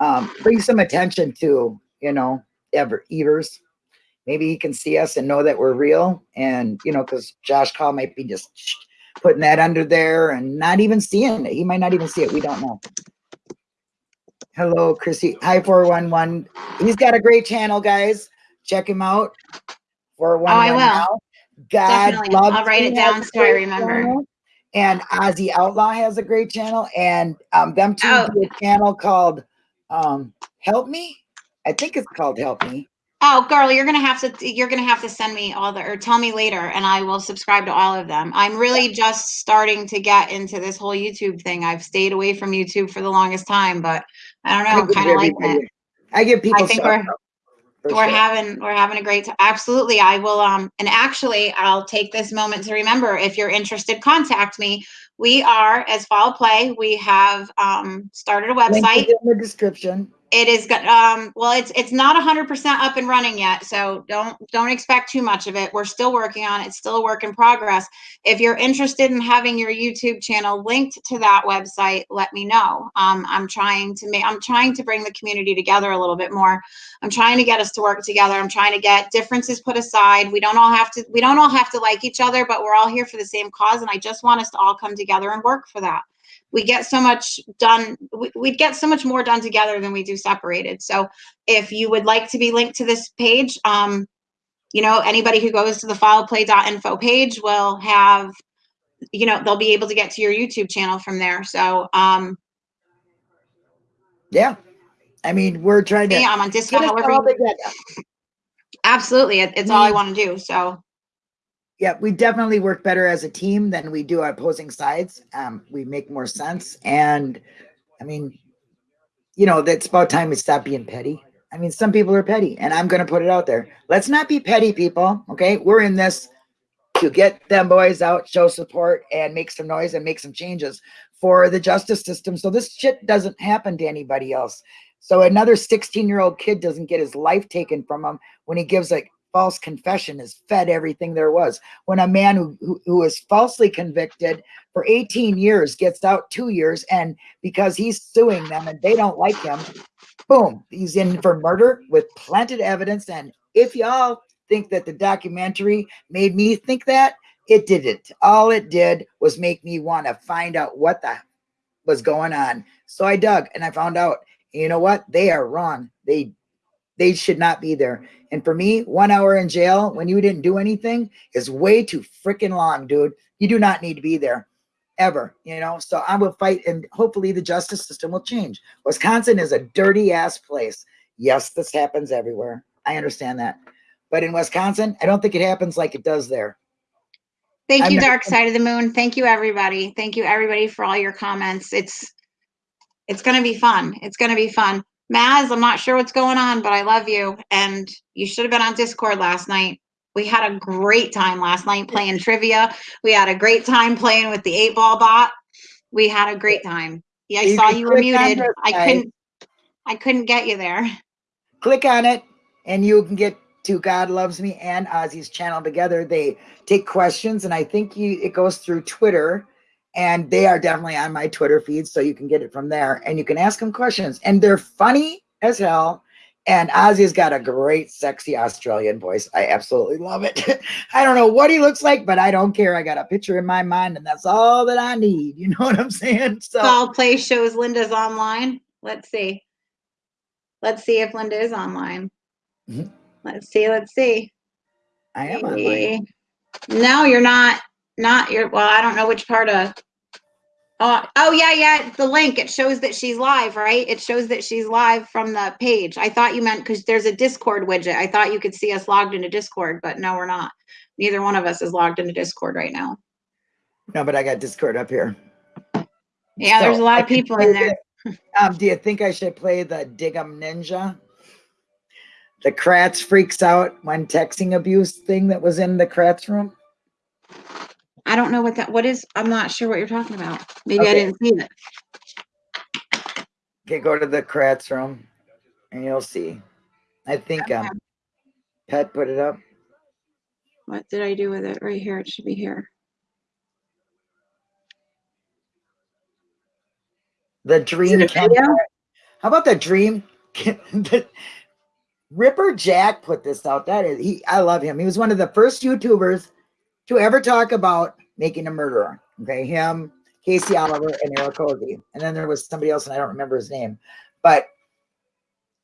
um, bring some attention to, you know, Ever Evers. Maybe he can see us and know that we're real. And, you know, because Josh Kaul might be just putting that under there and not even seeing it. He might not even see it. We don't know. Hello, Chrissy. Hi, 411. He's got a great channel, guys. Check him out. 411 Oh, I will. now. God Definitely. loves I'll write it down has so I remember. channel. And Ozzy Outlaw has a great channel. And um, them two Oh. do a channel called um, Help Me. I think it's called Help Me. Oh, girl, you're gonna have to you're gonna have to send me all the or tell me later, and I will subscribe to all of them. I'm really just starting to get into this whole YouTube thing. I've stayed away from YouTube for the longest time, but I don't know, I kind of everybody- it. I give people I think we're- We're sure. having we're having a great time. Absolutely, I will. Um, and actually, I'll take this moment to remember. If you're interested, contact me. We are as Fall Play. We have um started a website. in the description. It is good. um well it's it's not 100% up and running yet so don't don't expect too much of it. We're still working on it. It's still a work in progress. If you're interested in having your youtube channel linked to that website let me know. Um, i'm trying to make i'm trying to bring the community together a little bit more. I'm trying to get us to work together. I'm trying to get differences put aside. We don't all have to we don't all have to like each other but we're all here for the same cause and i just want us to all come together and work for that we get so much done. We, we'd get so much more done together than we do separated. So if you would like to be linked to this page, um, you know, anybody who goes to the followplay.info page will have, you know, they'll be able to get to your YouTube channel from there. So, um, Yeah. I mean, we're trying to yeah, I'm on Discord. Absolutely, it, it's all I want to do. So, Yeah, we definitely work better as a team than we do opposing sides. Um, we make more sense. And I mean, you know, that's about time we stop being petty. I mean, some people are petty, and I'm going to put it out there. Let's not be petty, people. Okay. We're in this to get them boys out, show support, and make some noise and make some changes for the justice system. So this shit doesn't happen to anybody else. So another 16 year old kid doesn't get his life taken from him when he gives a false confession, is fed everything there was. When a man who, who, who was falsely convicted for 18 years gets out two years and because he's suing them and they don't like him boom he's in for murder with planted evidence. And if y'all think that the documentary made me think that it didn't. All it did was make me want to find out what the was going on. So i dug and i found out you know what? They are wrong. They they should not be there and for me, one hour in jail when you didn't do anything is way too freaking long, dude. You do not need to be there ever, you know? So I will fight and hopefully the justice system will change. Wisconsin is a dirty ass place. Yes, this happens everywhere. I understand that. But in Wisconsin, I don't think it happens like it does there. thank I'm you, Dark Side of the Moon. Thank you, everybody. Thank you, everybody, for all your comments. It's it's gonna be fun. It's gonna be fun. Maz, I'm not sure what's going on, but I love you. And you should have been on Discord last night. We had a great time last night playing trivia. We had a great time playing with the eight ball bot. We had a great time. Yeah, I You saw you were muted. I couldn't I couldn't get you there. click on it and you can get to God Loves Me and Ozzy's channel together. They take questions and I think you it goes through Twitter and they are definitely on my Twitter feed so you can get it from there and you can ask them questions and they're funny as hell. And Ozzy's got a great, sexy Australian voice. I absolutely love it. I don't know what he looks like, but I don't care. I got a picture in my mind, and that's all that I need. You know what I'm saying? So Fall play shows Linda's online. Let's see. Let's see if Linda is online. Mhm. Let's see. Let's see. I am online. No, you're not. Not you're. Well, I don't know which part of. Oh, oh yeah, yeah. The link it shows that she's live, right? It shows that she's live from the page. I thought you meant because there's a Discord widget. I thought you could see us logged into Discord, but no, we're not. Neither one of us is logged into Discord right now. No, but I got Discord up here. Yeah, there's a lot I of people in there. the- Um, do you think I should play the Dig'em Ninja? The Kratz freaks out when texting abuse thing that was in the Kratz room. I don't know what that. What is? I'm not sure what you're talking about. Maybe I Okay. didn't see it. Okay, go to the Kratz room and you'll see. I think um Pet put it up. What did I do with it? Right here. It should be here. The Dream it a Ken- video? How about the Dream? the, Ripper Jack put this out. That is he. I love him. He was one of the first YouTubers to ever talk about making a murderer. Okay, him, Casey Oliver, and Eric Cozy. And then there was somebody else, and I don't remember his name. But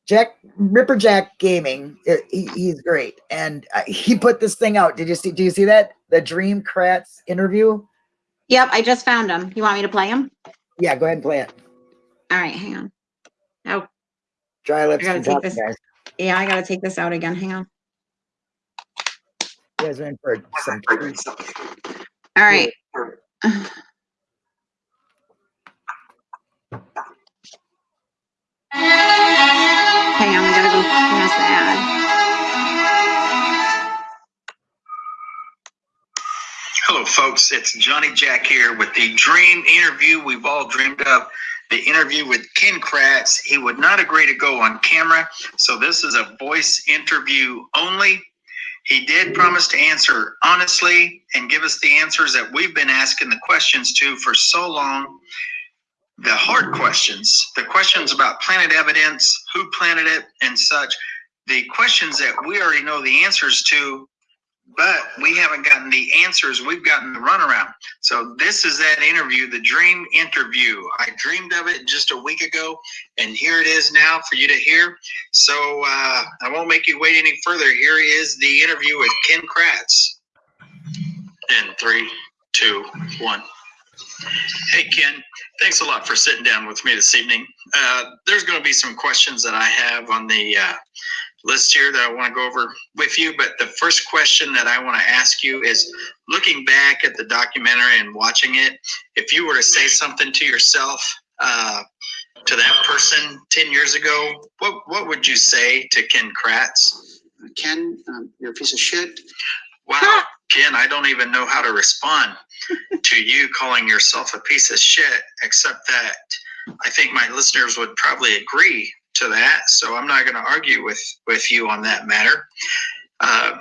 Jack Ripper Jack Gaming, uh, he, he's great, and uh, he put this thing out. Did you see? Do you see that? The Dream Kratz interview. Yep, I just found him. You want me to play him? Yeah, go ahead and play it. All right, hang on. Oh, Dry lips gotta take this- guys. yeah, I gotta take this out again. Hang on. You guys are in for some treats. All right. Hang on, we gotta go past the ad. Hello, folks. It's Johnny Jack here with the dream interview we've all dreamed of. The interview with Ken Kratz. He would not agree to go on camera, so this is a voice interview only. He did promise to answer honestly and give us the answers that we've been asking the questions to for so long. The hard questions, the questions about planted evidence, who planted it, and such. The questions that we already know the answers to, but we haven't gotten the answers, we've gotten the runaround. So this is that interview, the dream interview. I dreamed of it just a week ago, and here it is now for you to hear. So uh, I won't make you wait any further. Here is the interview with Ken Kratz. In three, two, one. Hey, Ken, thanks a lot for sitting down with me this evening. Uh, there's going to be some questions that I have on the uh, list here that I want to go over with you. But the first question that I want to ask you is looking back at the documentary and watching it, if you were to say something to yourself, uh, to that person 10 years ago, what, what would you say to Ken Kratz? Ken, um, you're a piece of shit. Wow, Ken, I don't even know how to respond to you calling yourself a piece of shit, except that I think my listeners would probably agree to that. So I'm not going to argue with, with you on that matter. Uh,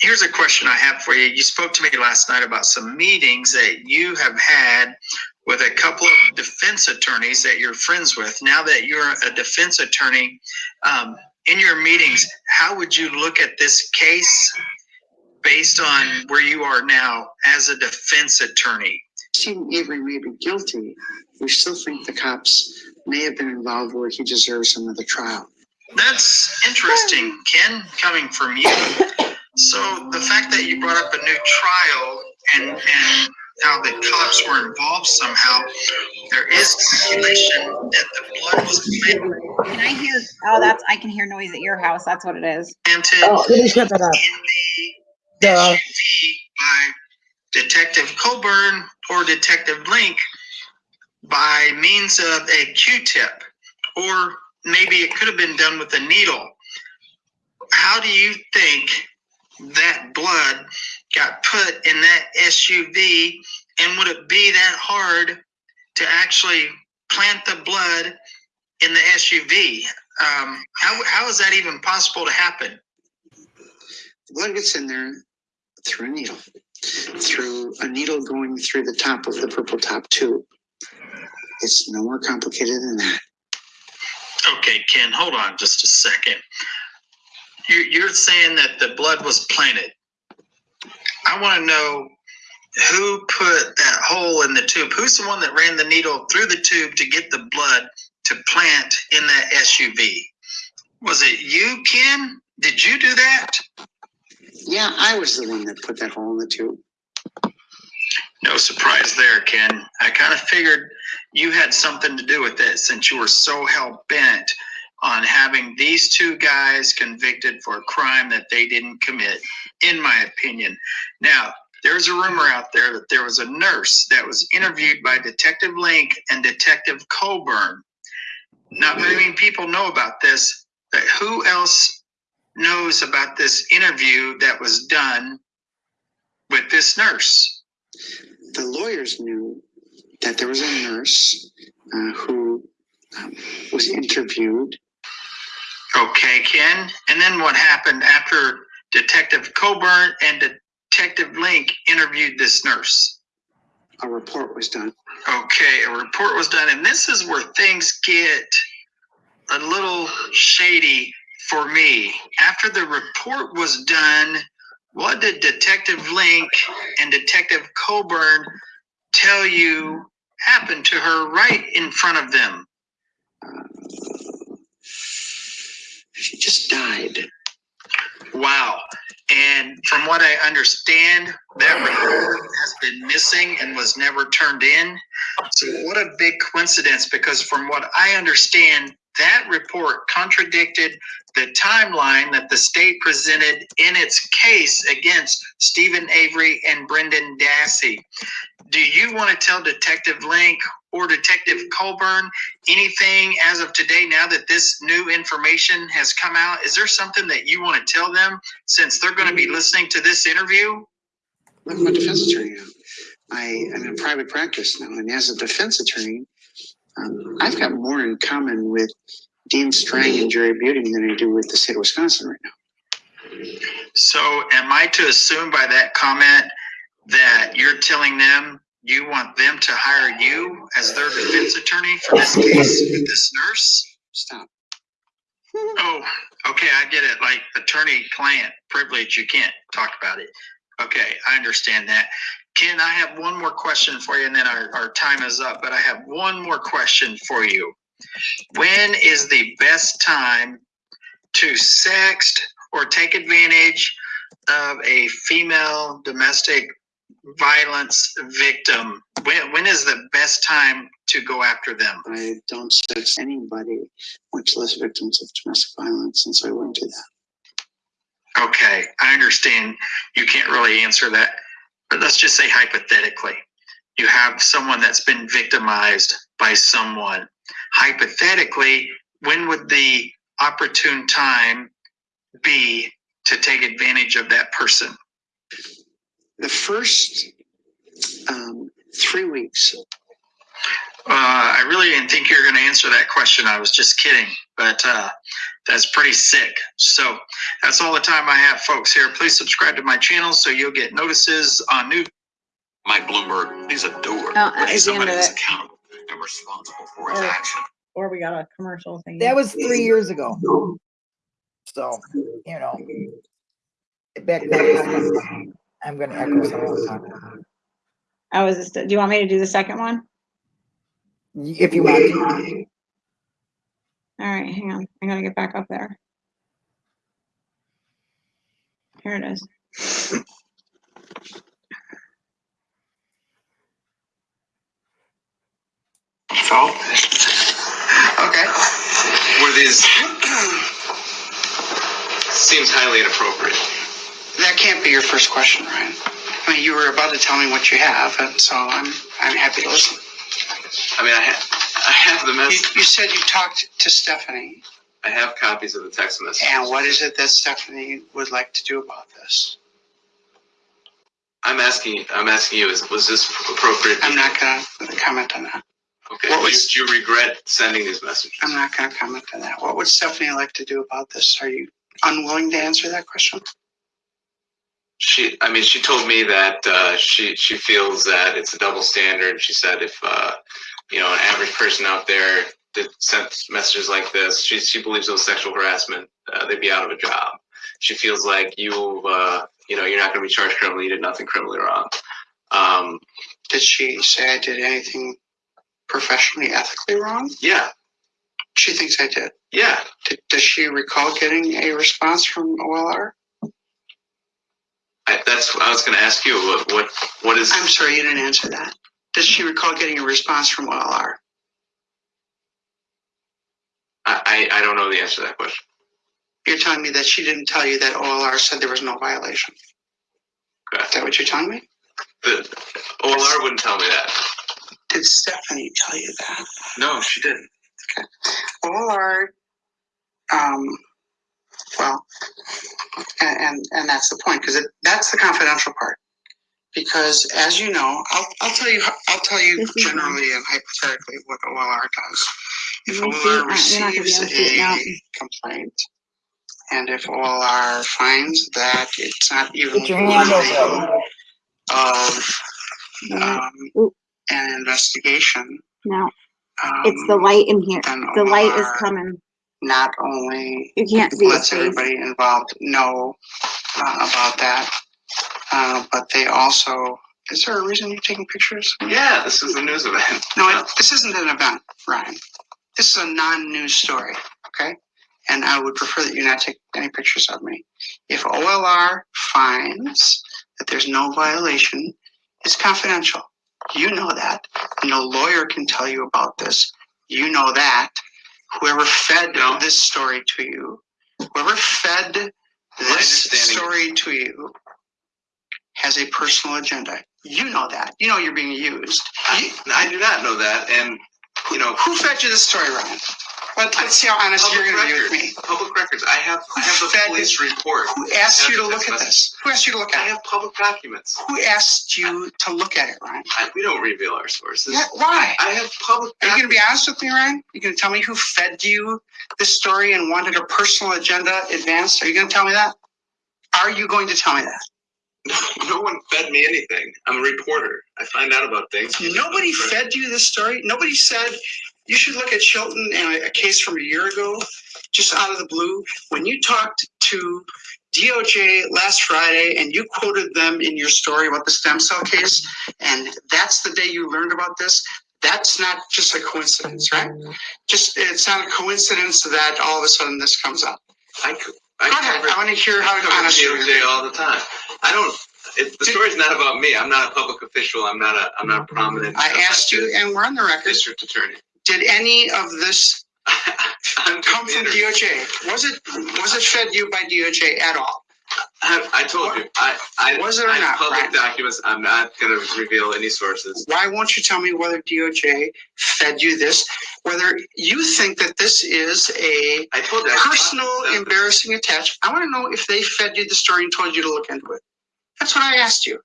here's a question I have for you. You spoke to me last night about some meetings that you have had with a couple of defense attorneys that you're friends with. Now that you're a defense attorney, um, in your meetings, how would you look at this case based on where you are now as a defense attorney? Steven Avery may be guilty. We still think the cops may have been involved where he deserves another trial. That's interesting, Ken, coming from you. So the fact that you brought up a new trial and, and how the cops were involved somehow, there is speculation that the blood was Can I hear, oh, that's, I can hear noise at your house. That's what it is. planted Oh, let me shut that up. in the Duh. SUV by Detective Colborn or Detective Lenk by means of a Q-tip, or maybe it could have been done with a needle. How do you think that blood got put in that SUV, and would it be that hard to actually plant the blood in the SUV? Um, how, how is that even possible to happen? The blood gets in there through a needle, through a needle going through the top of the purple top tube. It's no more complicated than that. Okay, Ken, hold on just a second. You're, you're saying that the blood was planted. I want to know who put that hole in the tube? Who's the one that ran the needle through the tube to get the blood to plant in that SUV? Was it you, Ken? Did you do that? Yeah, I was the one that put that hole in the tube. No surprise there, Ken. I kind of figured you had something to do with it since you were so hell bent on having these two guys convicted for a crime that they didn't commit, in my opinion. Now, there's a rumor out there that there was a nurse that was interviewed by Detective Lenk and Detective Colborn. Not many people know about this, but who else knows about this interview that was done with this nurse? The lawyers knew that there was a nurse uh, who um, was interviewed. Okay, Ken. And then what happened after Detective Colborn and Detective Lenk interviewed this nurse? A report was done. Okay, a report was done, and this is where things get a little shady for me. After the report was done, what did Detective Lenk and Detective Colborn tell you happened to her right in front of them? She just died. Wow. And from what I understand, that report has been missing and was never turned in. So what a big coincidence because from what I understand, that report contradicted the timeline that the state presented in its case against Steven Avery and Brendan Dassey. Do you want to tell Detective Lenk or Detective Colborn anything as of today now that this new information has come out? Is there something that you want to tell them since they're going to be listening to this interview? I'm a defense attorney now. I am in private practice now, and as a defense attorney, um, I've got more in common with Dean Strang and Jerry Buting than I do with the state of Wisconsin right now. So am I to assume by that comment that you're telling them you want them to hire you as their defense attorney for this case with this nurse? Stop. Oh, okay, I get it. Like attorney-client privilege, you can't talk about it. Okay, I understand that. Ken, I have one more question for you and then our, our time is up, but I have one more question for you. When is the best time to sext or take advantage of a female domestic violence victim? When, when is the best time to go after them? I don't sex anybody, much less victims of domestic violence, and so I wouldn't do that. Okay, I understand you can't really answer that, but let's just say hypothetically, you have someone that's been victimized by someone. Hypothetically, when would the opportune time be to take advantage of that person? The first um, three weeks, Uh, I really didn't think you were going to answer that question. I was just kidding, but uh, that's pretty sick. So that's all the time I have, folks. Here, please subscribe to my channel so you'll get notices on new. Mike Bloomberg he's a doer, Oh, but he's the end somebody of who's accountable and responsible for his Oh. action. Or we got a commercial thing. That was three years ago. So, you know. Back then, I'm gonna echo some of that. Oh, is this, do you want me to do the second one? If you want to. All right, hang on. I gotta get back up there. Here it is. so. Okay. Were these seems highly inappropriate. That can't be your first question, Ryan. I mean, you were about to tell me what you have, and so I'm, I'm happy to listen. I mean, I ha- I have the You, mess. you said you talked to Stephanie, I have copies of the text message. and what is it that Stephanie would like to do about this? I'm asking. I'm asking you. Is was this appropriate? I'm not gonna comment on that. Okay. What do, was- do you regret sending these messages? I'm not gonna comment on that. What would Stephanie like to do about this? Are you unwilling to answer that question? She, I mean, she told me that uh, she she feels that it's a double standard. She said if uh, you know an average person out there that sent messages like this, she she believes it was sexual harassment. Uh, they'd be out of a job. She feels like you uh, you know you're not going to be charged criminally. You did nothing criminally wrong. Um, Did she say I did anything professionally, ethically wrong? yeah, She thinks I did. yeah. Did, does she recall getting a response from OLR? I, that's what I was going to ask you. What what what is? I'm sorry, you didn't answer that. Does she recall getting a response from OLR? I, I I don't know the answer to that question. You're telling me that she didn't tell you that OLR said there was no violation. Is that what you're telling me? The OLR wouldn't tell me that. Did Stephanie tell you that? No, she didn't. OLR, um, well, and, and, and that's the point, because that's the confidential part. Because as you know, I'll, I'll tell you, I'll tell you This is fine. generally and hypothetically what OLR does. If. OLR you're not gonna be receives able to see it now. a complaint, and if OLR finds that it's not even Get your hand over worthy of, um, an investigation, No, um, it's the light in here. The light is coming. Not only You can't see his lets face. everybody involved know uh, about that, uh, but they also, is there a reason you're taking pictures? Yeah, this is a news event. No, it- this isn't an event, Ryan. This is a non-news story, okay? And I would prefer that you not take any pictures of me. If OLR finds that there's no violation, it's confidential. You know that. No lawyer can tell you about this. You know that. Whoever fed No. this story to you, whoever fed this story to you has a personal agenda. You know that. You know you're being used. I, I do not know that, and you know, Who fed you this story, Ryan? Let, let's see how honest you're public gonna be with me. Public records. I have. I have the police report. Who asked you to look at this? Who asked you to look I at it? I have public documents. Who asked you to look at it, Ryan? I, we don't reveal our sources. Yeah, Why? I have public. Are you gonna be honest with me, Ryan? You gonna tell me who fed you this story and wanted a personal agenda advanced? Are you gonna tell me that? Are you going to tell me that? No one fed me anything. I'm a reporter. I find out about things. Nobody fed you this story? Nobody said, you should look at Chilton and a- a case from a year ago, just out of the blue. When you talked to DOJ last Friday and you quoted them in your story about the stem cell case, and that's the day you learned about this. That's not just a coincidence, right? Just, it's not a coincidence that all of a sudden this comes up. I, I cover- I want to hear how I cover honest you are. DOJ all the time. I don't, it, the story's not about me. I'm not a public official. I'm not a, I'm not a prominent. I asked you, and we're on the record, District attorney. Did any of this come from DOJ? Was it, was it fed you by DOJ at all? I, I told you, I, I. Was it or I not, Public Brian? documents, I'm not gonna reveal any sources. Why won't you tell me whether DOJ fed you this? Whether you think that this is a I told you. I personal embarrassing attach. I want to know if they fed you the story and told you to look into it. That's what I asked you.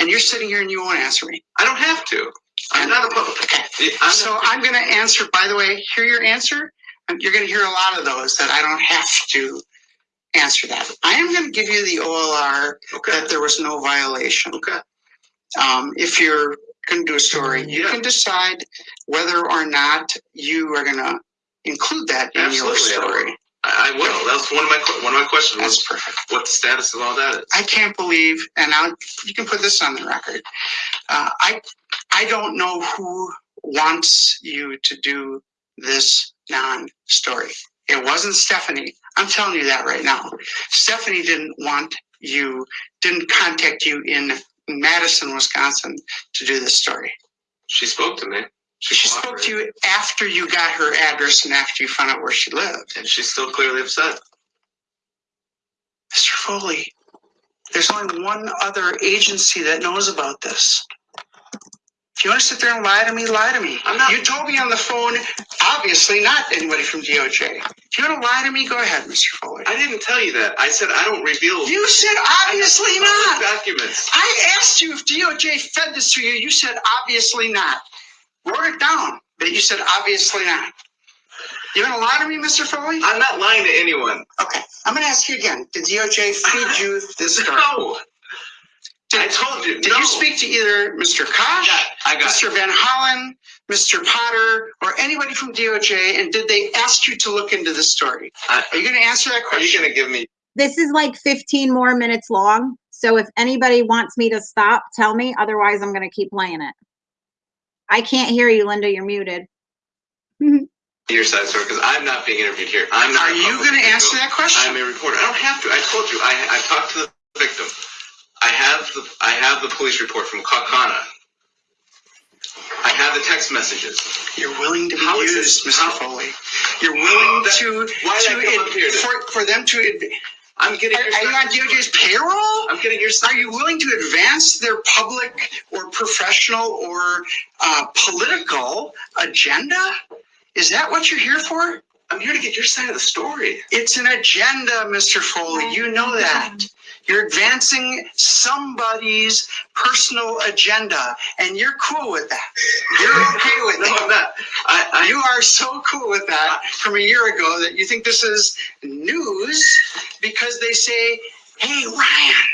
And you're sitting here and you won't answer me. I don't have to. I'm not. I'm So not- I'm going to answer, by the way, hear your answer. And you're going to hear a lot of those that I don't have to answer that. I am going to give you the OLR Okay, that there was no violation. okay. Um, if you're going to do a story, you Yeah. can decide whether or not you are going to include that in your Absolutely, I will. story. I, I will. That's one of my, que- one of my questions That's was perfect. what the status of all that is. I can't believe, and I'll, you can put this on the record. Uh, I, I don't know who wants you to do this non-story. It wasn't Stephanie. I'm telling you that right now. Stephanie didn't want you, didn't contact you in Madison, Wisconsin to do this story. She spoke to me. She spoke to you after you got her address and after you found out where she lived. And she's still clearly upset. Mr. Foley, there's only one other agency that knows about this. If you want to sit there and lie to me, lie to me. I'm not- You told me on the phone, obviously not anybody from DOJ. If you want to lie to me, go ahead, Mr. Foley. I didn't tell you that. I said I don't reveal. You said obviously not. Documents. I asked you if DOJ fed this to you. You said obviously not. Wrote it down, but you said obviously not. You want to lie to me, Mr. Foley? I'm not lying to anyone. Okay, I'm going to ask you again. Did DOJ feed you this story? No. I told you. Did no. you speak to either Mr. Kosh, got, I got Mr. Van Hollen, Mr. Potter, or anybody from DOJ, and did they ask you to look into this story? I- Are you going to answer that question? Are you gonna give me? This is like 15 more minutes long. So if anybody wants me to stop, tell me. Otherwise, I'm going to keep playing it. I can't hear you, Linda. You're muted. your side story because I'm not being interviewed here. I'm not. Are you going to answer that question? I'm a reporter. I don't have to. I told you. I I talked to the victim. I have the I have the police report from Kaukauna. I have the text messages. You're willing to be How is used, this- Mr. how- Foley. You're willing That- to, why to, I come up here? for, for them to, I'm getting. are your are you on DOJ's payroll? I'm getting your Are you willing to advance their public or professional or uh, political agenda? Is that what you're here for? I'm here to get your side of the story. It's an agenda, Mr. Foley. You know that. You're advancing somebody's personal agenda, and you're cool with that. You're okay with No, not. I, I You are so cool with that from a year ago that you think this is news because they say, hey, Ryan,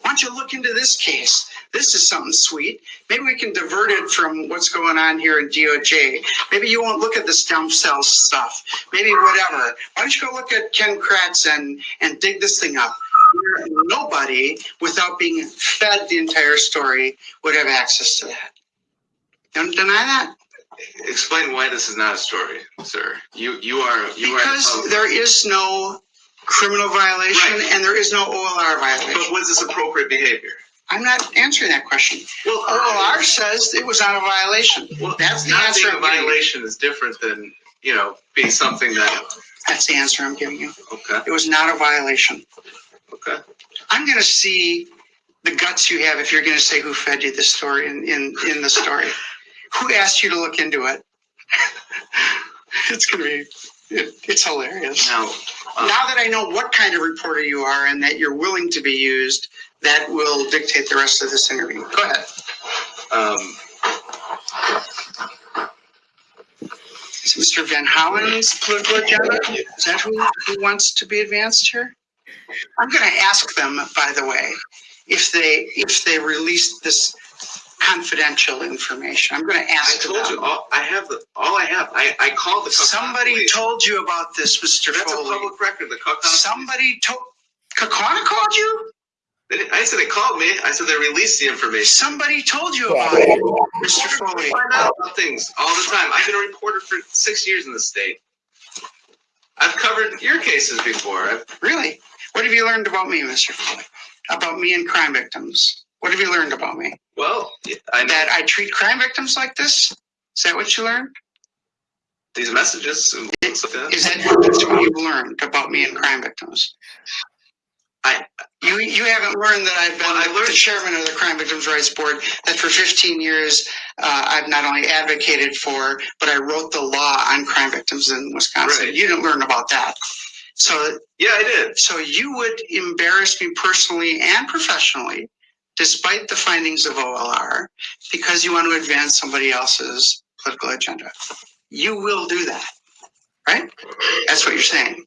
why don't you look into this case? This is something sweet. Maybe we can divert it from what's going on here in DOJ. Maybe you won't look at the stem cell stuff. Maybe whatever. Why don't you go look at Ken Kratz and, and dig this thing up? Where Nobody, without being fed the entire story, would have access to that. Don't deny that. explain why this is not a story, sir. You you are you are. Because there is no criminal violation Right. and there is no OLR But violation. was this appropriate behavior? I'm not answering that question. Well, OLR says it was not a violation. Well, That's the not answer being a I'm giving you. violation is different than you know being something that. That's the answer I'm giving you. Okay. It was not a violation. Okay. I'm gonna see the guts you have if you're gonna say who fed you the story in, in, in the story. Who asked you to look into it? It's gonna be, it, it's hilarious. Now, uh, Now that I know what kind of reporter you are and that you're willing to be used, that will dictate the rest of this interview. Go ahead. um, Is Mr. Van Hollen's political agenda? Is that who, who wants to be advanced here? I'm gonna ask them, by the way, if they, if they released this confidential information. I'm gonna ask. I ask told you all. I have the all I have. I I called the. Kaukauna Somebody police. told you about this, Mr. That's a public record. The Kaukauna. Somebody told, Kaukauna called you? I said they called me. I said they released the information. Somebody told you about it, Mr. Foley. I find out about things all the time. I've been a reporter for six years in the state. I've covered your cases before. I've, Really? What have you learned about me, Mr. Foley? About me and crime victims? What have you learned about me? well, I know That I treat crime victims like this? Is that what you learned? these messages. and things like that. Is that that's what you've learned about me and crime victims? I- You, you haven't learned that I've Well, I been learned- the chairman of the Crime Victims' Rights Board, that for fifteen years, uh, I've not only advocated for, but I wrote the law on crime victims in Wisconsin. Right. You didn't learn about that. So, Yeah, I did. so you would embarrass me personally and professionally, despite the findings of OLR, because you want to advance somebody else's political agenda. You will do that, right? That's what you're saying.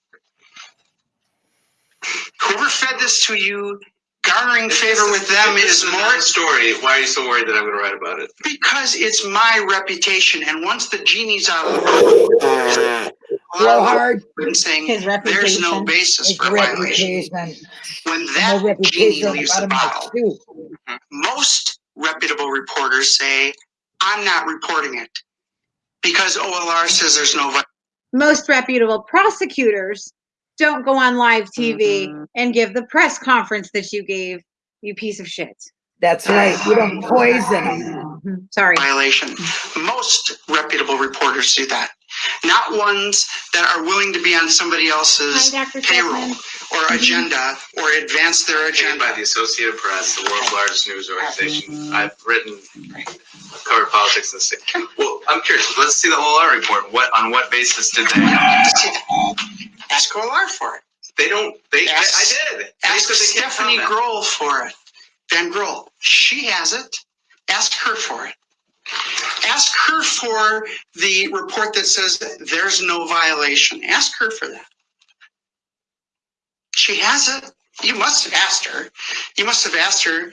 Whoever fed this to you, garnering favor with them If is a more story. Why are you so worried that I'm going to write about it? because it's my reputation. And once the genie's out of the Blow hard, saying His there's no basis for violation. reputation, When no that genie reputation on leaves the bottle, my shoe. most reputable reporters say, I'm not reporting it because OLR says there's no vi- Most reputable prosecutors don't go on live TV Mm-hmm. and give the press conference that you gave, you piece of shit. That's right, you don't poison them. Sorry. violation. Most reputable reporters do that. Not ones that are willing to be on somebody else's Dr. payroll Stephanie. or mm-hmm. agenda or advance their Paid agenda. by the Associated Press, the world's largest news organization. I've written, covered politics in the state. Well, I'm curious. Let's see the OLR report. What on what basis did they? Ask OLR for it. They don't. They. I, Ask- I did. They Ask they Stephanie. Groll for it. Van Groll. She has it. Ask her for it. Ask her for the report that says there's no violation. Ask her for that. She has it. You must have asked her. You must have asked her,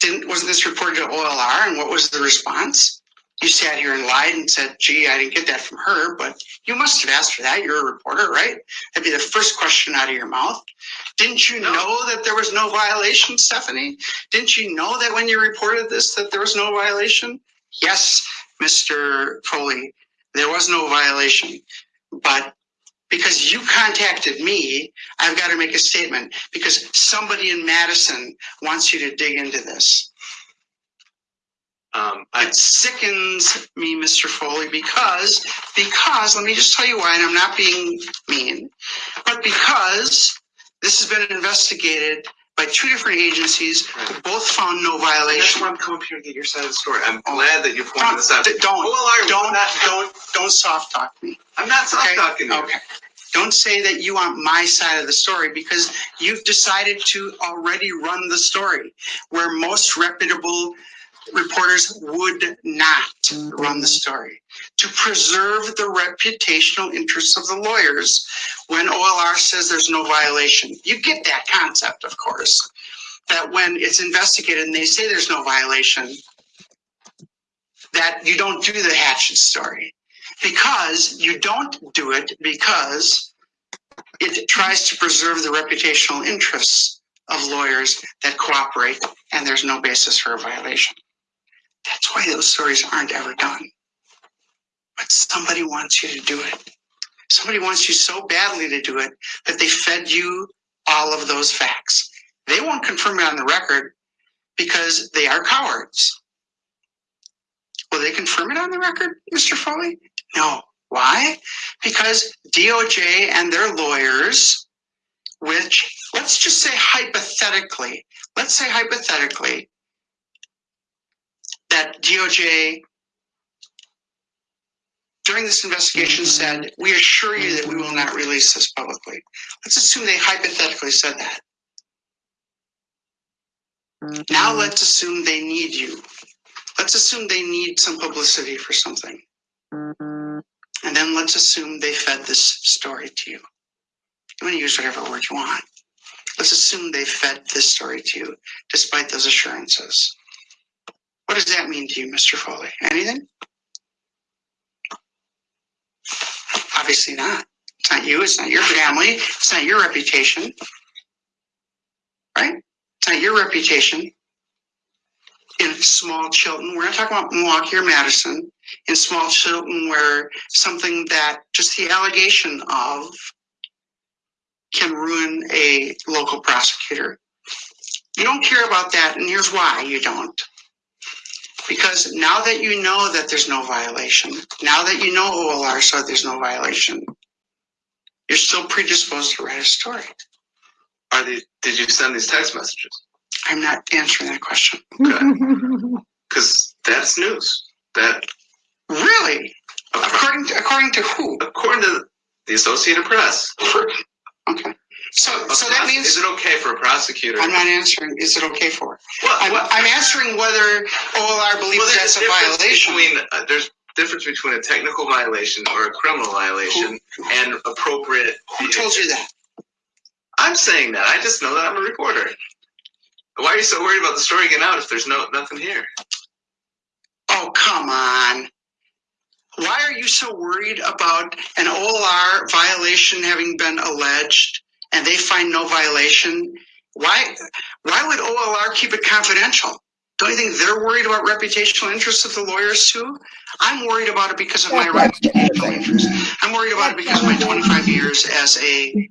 didn't, wasn't this reported to OLR and what was the response? You sat here and lied and said, gee, I didn't get that from her, but you must have asked for that. You're a reporter, right? That'd be the first question out of your mouth. Didn't you No. know that there was no violation, Stephanie? Didn't you know that when you reported this, that there was no violation? Yes, Mr. Foley, there was no violation. But because you contacted me, I've got to make a statement because somebody in Madison wants you to dig into this. Um, I, It sickens me, Mr. Foley, because, because, let me just tell you why, and I'm not being mean, but because this has been investigated by two different agencies who both found no that's violation. why I'm coming up here to get your side of the story. I'm glad that you pointed Don't, this out. don't, OLR, don't, not, don't, don't soft talk me. I'm not soft talking you. Okay. Don't say that you want my side of the story because you've decided to already run the story where most reputable reporters would not run the story. To preserve the reputational interests of the lawyers when OLR says there's no violation. You get that concept, of course, that when it's investigated and they say there's no violation, that you don't do the hatchet story because you don't do it because it tries to preserve the reputational interests of lawyers that cooperate and there's no basis for a violation. That's why those stories aren't ever done. But somebody wants you to do it. Somebody wants you so badly to do it that they fed you all of those facts. They won't confirm it on the record because they are cowards. Will they confirm it on the record, Mr. Foley? No. Why? Because DOJ and their lawyers, which let's just say hypothetically, let's say hypothetically that DOJ during this investigation mm-hmm. said, we assure you that we will not release this publicly. Let's assume they hypothetically said that. Mm-hmm. Now let's assume they need you. Let's assume they need some publicity for something. Mm-hmm. And then let's assume they fed this story to you. You want to use whatever word you want. Let's assume they fed this story to you despite those assurances. What does that mean to you, Mr. Foley? Anything? Obviously not. It's not you, it's not your family, it's not your reputation. right? It's not your reputation in small Chilton, we're not talking about Milwaukee or Madison, in small Chilton where something that just the allegation of can ruin a local prosecutor. You don't care about that, and here's why you don't. Because now that you know that there's no violation, now that you know OLR said there's no violation, you're still predisposed to write a story. Are they, did you send these text messages? I'm not answering that question. Okay. Because that's news. That, Really? According to, according to who? according to the Associated Press. Okay. So, so that means, Is it okay for a prosecutor? I'm not answering, is it okay for? What- I'm, I'm answering whether OLR believes Well, that's a violation. Between, uh, there's difference between a technical violation or a criminal violation and appropriate. Who told you that? I'm saying that. I just know that I'm a reporter. Why are you so worried about the story getting out if there's no nothing here? Oh, come on. Why are you so worried about an OLR violation having been alleged and they find no violation? Why, why would OLR keep it confidential? Don't you think they're worried about reputational interests of the lawyers too? I'm worried about it because of my reputational interest. I'm worried about it because of my 25 years as a,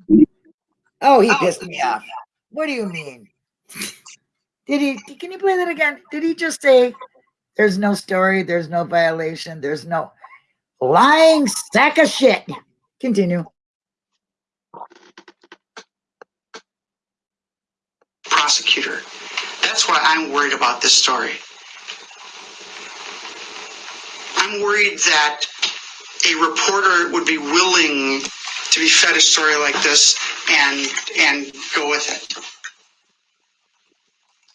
Oh, he oh. pissed me off. What do you mean? Did he? Can you play that again? Did he just say there's no story, there's no violation, there's no lying sack of shit? Continue. Prosecutor. That's why I'm worried about this story. I'm worried that a reporter would be willing to be fed a story like this and and go with it.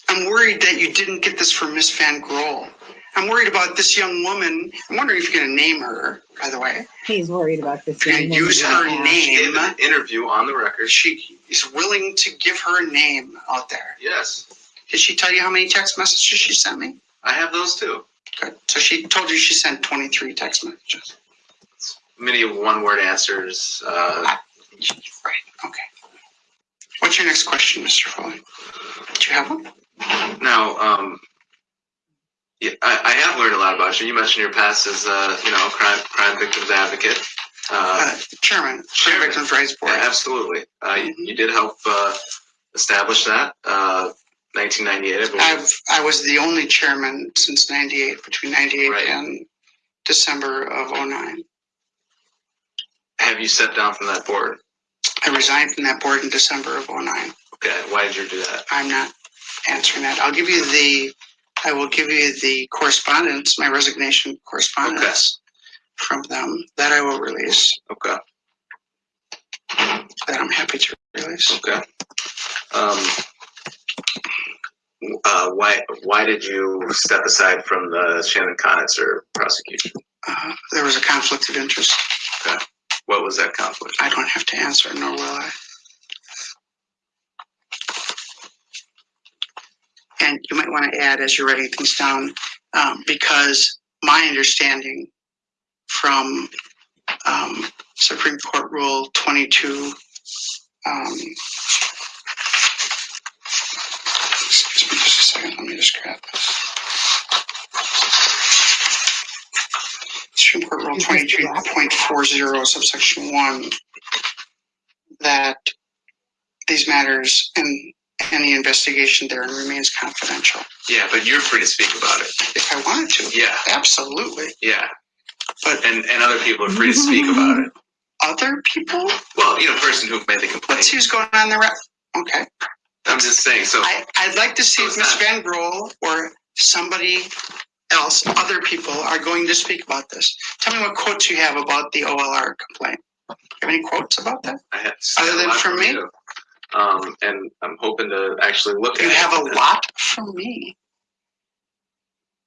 I'm worried that you didn't get this from Miss Van Groll. I'm worried about this young woman. I'm wondering if you're going to name her, by the way. He's worried about this. young woman. going use her She gave name. an interview on the record. She is willing to give her name out there. Yes, Did she tell you how many text messages she sent me? I have those too. Good. So she told you she sent 23 text messages. Many one-word answers. Uh, Right. Okay. What's your next question, Mr. Foley? Do you have one? now, um, yeah, I, I have learned a lot about you. You mentioned your past as, uh, you know, crime crime victims advocate. Uh, Uh, Chairman, Crime Chairman. Victims' Rights Board. Yeah, absolutely. Uh, you, you did help uh, establish that. Uh, 1998, I. I've, I was the only chairman since 98, between 98 Right. and December of 09. Have you stepped down from that board? I resigned from that board in December of 09. Okay, why did you do that? I'm not answering that. I'll give you the, I will give you the correspondence, my resignation correspondence from them that I will release, Okay, that I'm happy to release. okay. Um, uh, why why did you step aside from the Shannon Conitzer prosecution? Uh, there was a conflict of interest. Okay. What was that conflict? I don't have to answer, nor will I. And you might want to add as you're writing things down, um, because my understanding from um, Supreme Court Rule 22, um, excuse me just a second, let me just grab this. Supreme Court Rule Is this the last? 22.40 subsection 1 that these matters and any investigation there and remains confidential. Yeah, but you're free to speak about it. If I wanted to, Yeah, absolutely. yeah. But And and other people are free to speak about it. other people, Well, you know, person who made the let's complaint. see who's going on the rep. Okay, I'm just saying. So I, I'd like to see if Ms. Van Groll or somebody else, other people are going to speak about this. Tell me what quotes you have about the OLR complaint. You Have any quotes about that? I had Other than from me? You. Um, and I'm hoping to actually look at. You it. have a lot from me.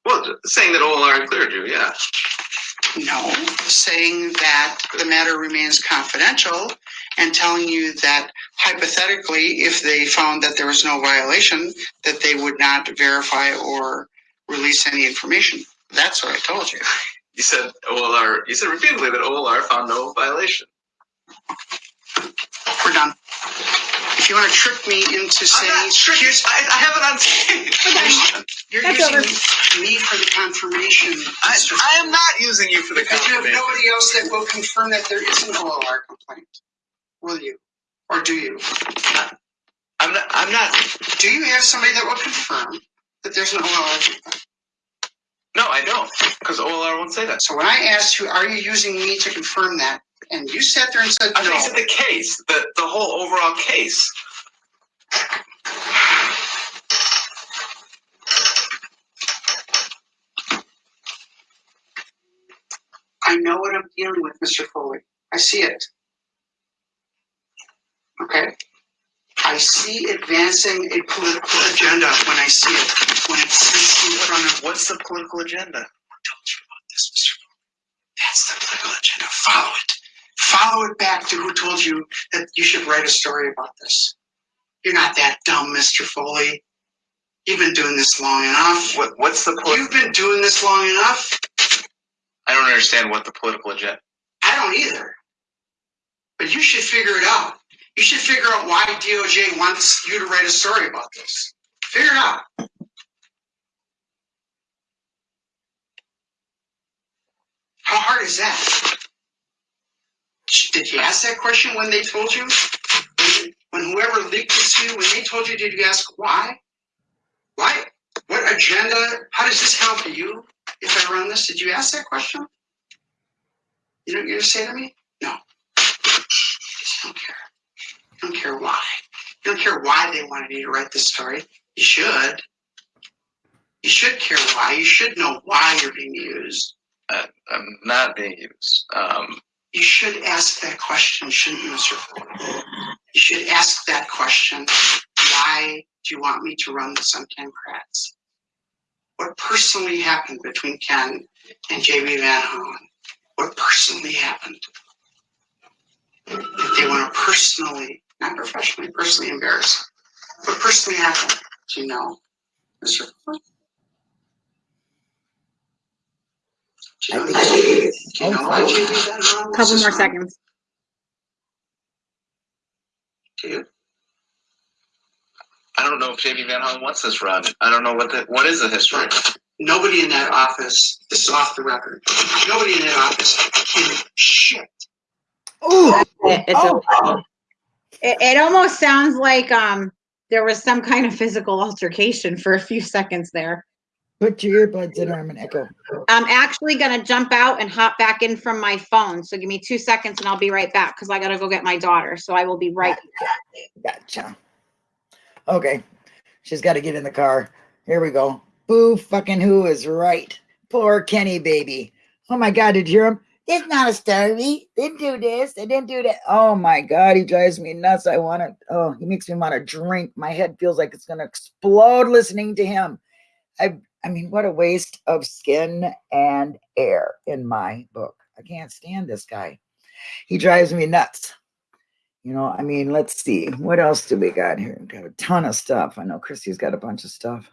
Well, saying that OLR cleared you, yeah. No, saying that the matter remains confidential and telling you that hypothetically, if they found that there was no violation, that they would not verify or release any information. That's what I told you. You said OLR. You said repeatedly that OLR found no violation. We're done. If you want to trick me into I'm saying, not here's, I, I have it on tape. you're That's using me for the confirmation. I, I am not using you for the Because you have nobody else that will confirm that there is an OLR complaint. Will you? Or do you? I'm not. I'm not. Do you have somebody that will confirm that there's an OLR complaint? No, I don't. Because OLR won't say that. So when I asked you, are you using me to confirm that? And you sat there and said I think no. it's the case, the the whole overall case. I know what I'm dealing with, Mr. Foley. I see it. Okay? I see advancing a political agenda when I see it, when it sits in front of What's the political agenda? I told you about this, Mr. Foley. That's the political agenda. Follow it. Follow it back to who told you that you should write a story about this. You're not that dumb, Mr. Foley. You've been doing this long enough. What What's the political? You've been doing this long enough. I don't understand what the political agenda. I don't either. But you should figure it out. You should figure out why DOJ wants you to write a story about this. Figure it out. How hard is that? Did you ask that question when they told you? When whoever leaked it to you, when they told you, did you ask why? Why? What agenda? How does this help you if I run this? Did you ask that question? You know what you're gonna say to me? No. Just don't care. You don't care why. You don't care why they wanted you to write this story. You should. You should care why. You should know why you're being used. Uh, I'm not being used. Um, You should ask that question, shouldn't you, Mr. You should ask that question. Why do you want me to run this on Ken Kratz? What personally happened between Ken and JB Van Hollen? What personally happened? That they want to personally, not professionally, personally embarrass. What personally happened? Do you know, Mr. Ford? Do you know, I think- do you know why JB Van Hollen was Couple this more wrong? seconds. Do you? I don't know if JB Van Hollen wants this run. I don't know what the what is the history. Nobody in that office, this is off the record, nobody in that office can shit. Ooh, It- It's Oh. okay. It, it almost sounds like, um, there was some kind of physical altercation for a few seconds there. Put your earbuds in, or I'm an echo. I'm actually gonna jump out and hop back in from my phone. So give me two seconds and I'll be right back because I gotta go get my daughter. So I will be right. Gotcha. Okay, she's got to get in the car. Here we go. Boo fucking who is right? Poor Kenny baby. Oh my God, did you hear him? It's not a story. Didn't do this. They didn't do that. Oh my God, he drives me nuts. I want to. Oh, he makes me want to drink. My head feels like it's gonna explode listening to him. I. I mean, what a waste of skin and air in my book. I can't stand this guy. He drives me nuts. You know, I mean, let's see. What else do we got here? We've got a ton of stuff. I know Christy's got a bunch of stuff.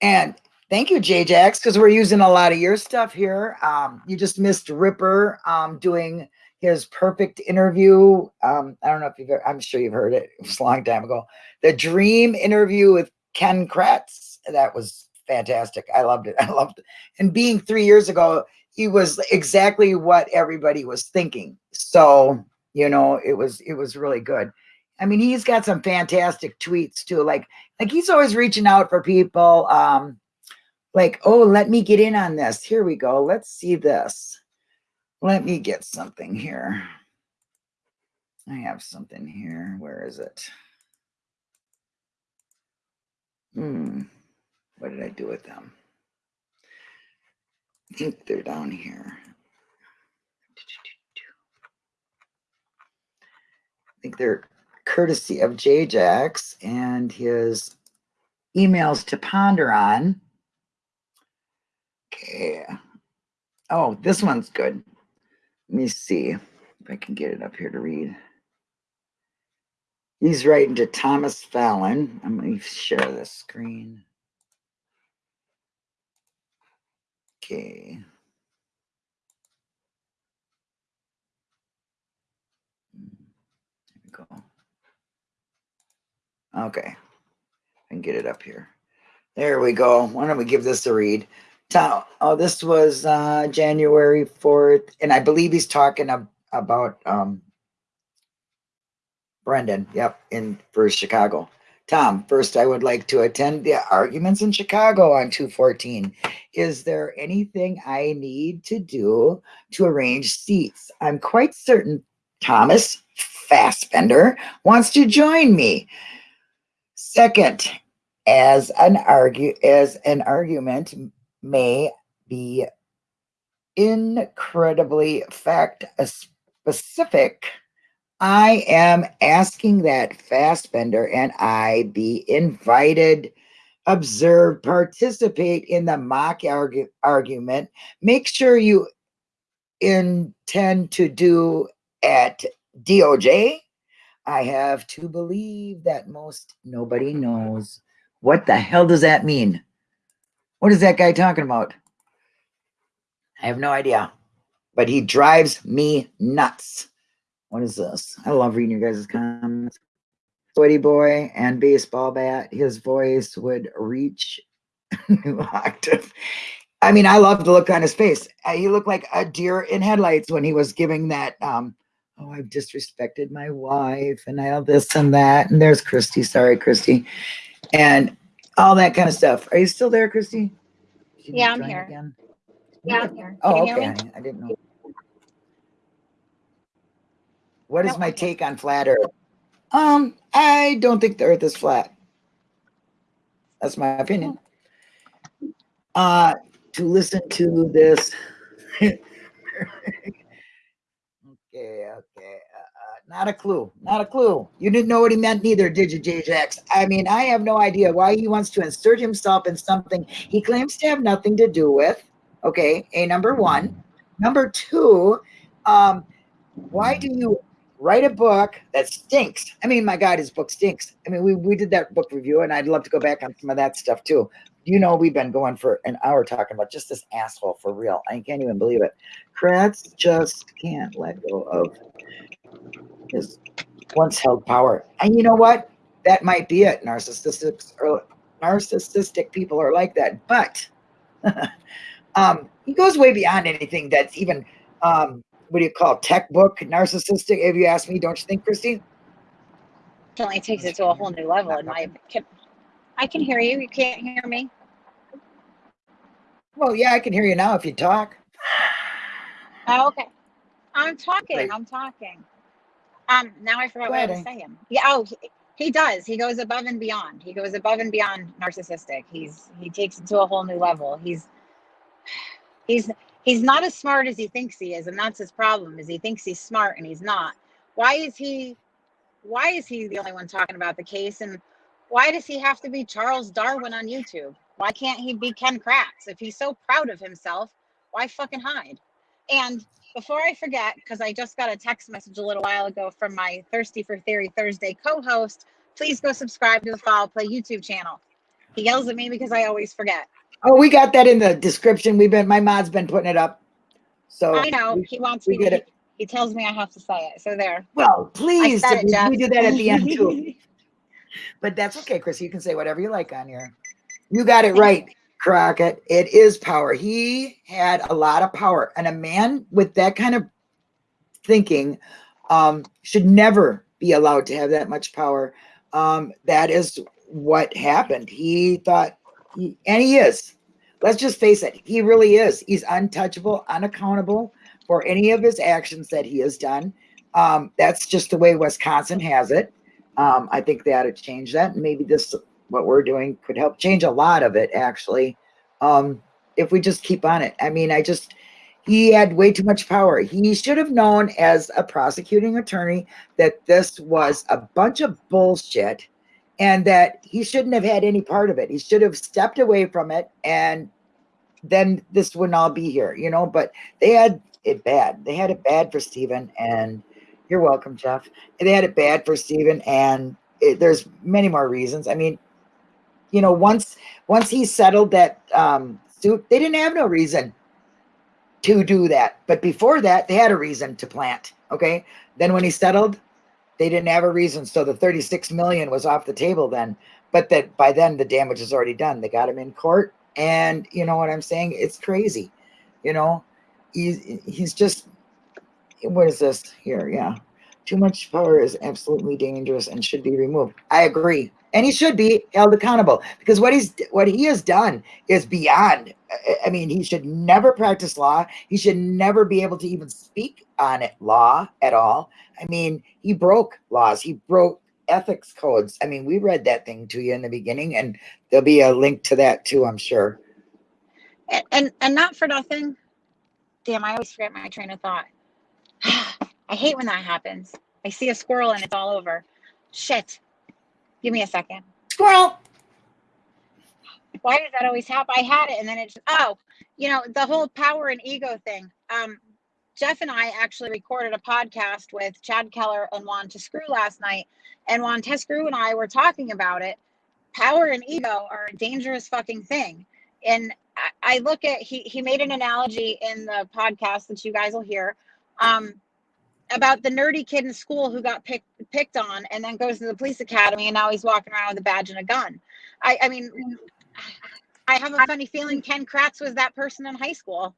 And thank you, J-Jax, because we're using a lot of your stuff here. Um, you just missed Ripper um, doing his perfect interview. Um, I don't know if you've ever, I'm sure you've heard it. It was a long time ago. The dream interview with Ken Kratz. That was fantastic. I loved it. I loved it. And being three years ago, he was exactly what everybody was thinking. So you know it was it was really good i mean he's got some fantastic tweets too like like he's always reaching out for people um like oh let me get in on this here we go let's see this let me get something here i have something here where is it hmm what did i do with them i think they're down here I think they're courtesy of J-Jax and his emails to ponder on. Okay. Oh, this one's good. Let me see if I can get it up here to read. He's writing to Thomas Fallon. I'm going to share this screen. Okay. There we go. Okay. Can get it up here. There we go. Why don't we give this a read? Tom, oh, this was uh, January 4th, and I believe he's talking ab- about um, Brendan. Yep, in for Chicago. Tom, first, I would like to attend the arguments in Chicago on 214. Is there anything I need to do to arrange seats? I'm quite certain Thomas Fassbender wants to join me. Second, as an argue as an argument may be incredibly fact specific, I am asking that Fassbender and I be invited, observe, participate in the mock argu- argument. Make sure you intend to do at DOJ. I have to believe that most nobody knows. What the hell does that mean? What is that guy talking about? I have no idea, but he drives me nuts. What is this? I love reading your guys' comments. Sweaty boy and baseball bat. His voice would reach new octave. I mean, I love the look on his face. Uh, He looked like a deer in headlights when he was giving that. Um, oh, I've disrespected my wife, and I have this and that. And there's Christy. Sorry, Christy, and all that kind of stuff. Are you still there, Christy? Yeah, I'm here. again? Yeah, I'm here. Oh, okay. hear me? I I didn't know. What is my take on flat Earth? Um, I don't think the Earth is flat. That's my opinion. Uh, to listen to this. okay, okay. Uh, uh, not a clue. Not a clue. You didn't know what he meant neither, did you, J-Jax? I mean, I have no idea why he wants to insert himself in something he claims to have nothing to do with. Okay, a number one. Number two, um, why do you write a book that stinks? I mean, my God, his book stinks. I mean, we, we did that book review, and I'd love to go back on some of that stuff too. You know, we've been going for an hour talking about just this asshole for real. I can't even believe it. Kratz just can't let go of his once held power. And you know what? That might be it. Narcissistic or narcissistic people are like that. But um, he goes way beyond anything that's even um, what do you call it, tech book narcissistic? If you ask me, don't you think, Christy? Definitely takes it to a whole new level in my can, I can hear you. You can't hear me. Well, yeah, I can hear you now if you talk. Oh, okay. I'm talking. I'm talking. Um, now I forgot Go what I was saying. Yeah, oh he, he does. He goes above and beyond. He goes above and beyond narcissistic. He's he takes it to a whole new level. He's he's he's not as smart as he thinks he is, and that's his problem, is he thinks he's smart and he's not. Why is he why is he the only one talking about the case? And why does he have to be Charles Darwin on YouTube? Why can't he be Ken Kratz? If he's so proud of himself, why fucking hide? And before I forget, because I just got a text message a little while ago from my Thirsty for Theory Thursday co host, please go subscribe to the Foul Play YouTube channel. He yells at me because I always forget. Oh, we got that in the description. We've been my mod's been putting it up. So I know we- he wants me get to. it. He tells me I have to say it. So there. well, please, it, we- we do that at the end too. But that's okay, Chris. You can say whatever you like on here. You got it right, Crockett. It is power. He had a lot of power, and a man with that kind of thinking um, should never be allowed to have that much power. Um, that is what happened. He thought, and he is. Let's just face it. He really is. He's untouchable, unaccountable for any of his actions that he has done. Um, that's just the way Wisconsin has it. Um, I think they ought to change that. Maybe this, what we're doing, could help change a lot of it, actually. Um, if we just keep on it. I mean, I just, he had way too much power. He should have known as a prosecuting attorney that this was a bunch of bullshit and that he shouldn't have had any part of it. He should have stepped away from it and then this wouldn't all be here, you know. But they had it bad. They had it bad for Steven, and you're welcome, Jeff. They had it bad for Steven, and it, there's many more reasons. I mean, you know, once once he settled that um, suit, they didn't have no reason to do that. But before that, they had a reason to plant. Okay. Then when he settled, they didn't have a reason. So the 36 million was off the table then. But that by then the damage is already done. They got him in court. And you know what I'm saying? It's crazy. You know, he's he's just what is this here? Yeah. Too much power is absolutely dangerous and should be removed. I agree. And he should be held accountable because what he's what he has done is beyond. I- mean, he should never practice law. He should never be able to even speak on it law at all. I mean, he broke laws. He broke ethics codes. I mean, we read that thing to you in the beginning, and there'll be a link to that too, I'm sure. And, and and not for nothing. Damn, I always forget my train of thought. I hate when that happens. I see a squirrel and it's all over. Shit. Give me a second. Squirrel. Why does that always happen? I had it and then it's, oh, you know, the whole power and ego thing. Um, Jeff and I actually recorded a podcast with Chad Keller and Juan Tescrew last night. And Juan Tescrew and I were talking about it. Power and ego are a dangerous fucking thing. And I, I look at, he, he made an analogy in the podcast that you guys will hear um, about the nerdy kid in school who got picked picked on and then goes to the police academy and now he's walking around with a badge and a gun. I, I mean, I have a funny feeling Ken Kratz was that person in high school,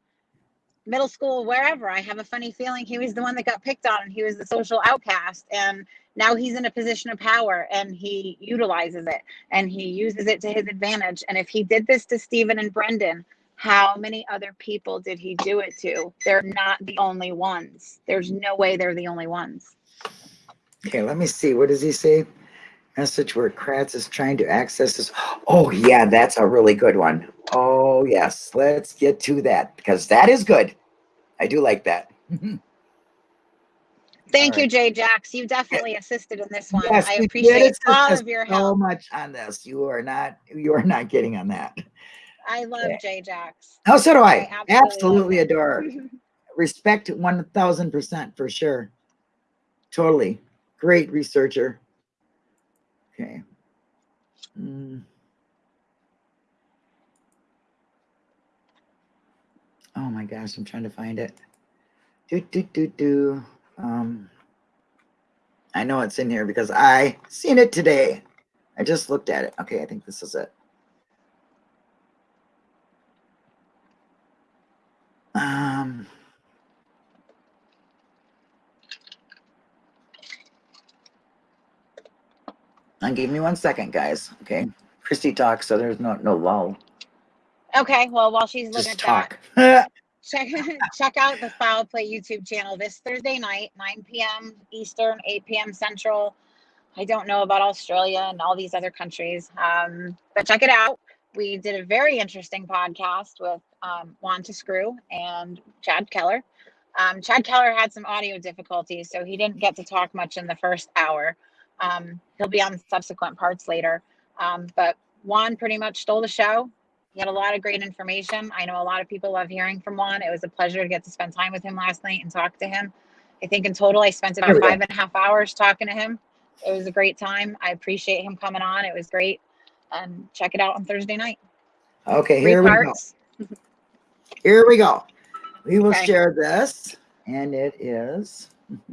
middle school, wherever. I have a funny feeling he was the one that got picked on and he was the social outcast. And now he's in a position of power and he utilizes it and he uses it to his advantage. And if he did this to Steven and Brendan, how many other people did he do it to? They're not the only ones. There's no way they're the only ones. Okay, let me see. What does he say? Message where Kratz is trying to access this. Oh, yeah, that's a really good one. Oh, yes. Let's get to that because that is good. I do like that. Thank All you, Jay Jax. You definitely assisted in this one. Yes, I appreciate all of your help. So much on this. You are not, you are not getting on that. I love Yeah. Jay Jax. Oh, so do I. I absolutely Absolutely adore. her. Respect 1000% for sure. Totally. Great researcher. Okay. Mm. Oh my gosh, I'm trying to find it. Do, do, do, do. Um, I know it's in here because I seen it today. I just looked at it. Okay, I think this is it. Um, and give me one second, guys. Okay, Christy talks, so there's no no lull. Okay, well, while she's looking Just at talk. that, check check out the Foul Play YouTube channel this Thursday night, 9 p.m. Eastern, 8 p.m. Central. I don't know about Australia and all these other countries, um, but check it out. We did a very interesting podcast with um, Juan to Screw and Chad Keller. Um, Chad Keller had some audio difficulties, so he didn't get to talk much in the first hour. Um, he'll be on subsequent parts later. Um, but Juan pretty much stole the show. He had a lot of great information. I know a lot of people love hearing from Juan. It was a pleasure to get to spend time with him last night and talk to him. I think in total, I spent about five and a half hours talking to him. It was a great time. I appreciate him coming on. It was great. And check it out on Thursday night. Okay, Three here we go. Here we go. We will Okay. share this, and it is.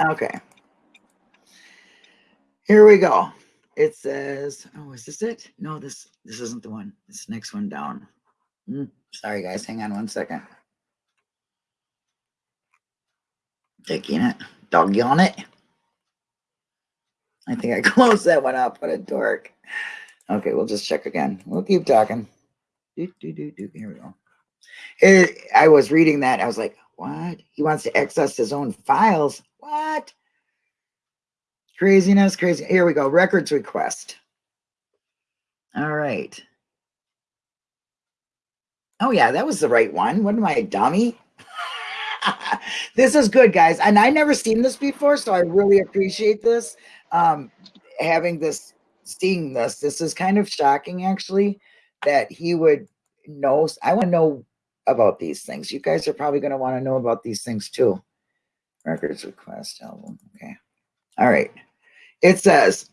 Okay. Here we go. It says, oh, is this it? No, this this isn't the one. This next one down. Hmm, sorry, guys. Hang on one second. Taking it. Doggone it. I think I closed that one up. What a dork. Okay, we'll just check again. We'll keep talking. Do, do, do, do. Here we go. It, I was reading that. I was like, what? He wants to access his own files. What? Craziness, crazy. Here we go. Records request. All right. Oh, yeah, that was the right one. What am I, dummy? this is good, guys. And I never seen this before, so I really appreciate this. Um, having this, seeing this, this is kind of shocking, actually, that he would know. I want to know about these things. You guys are probably going to want to know about these things too. Records request album. Okay. All right. It says,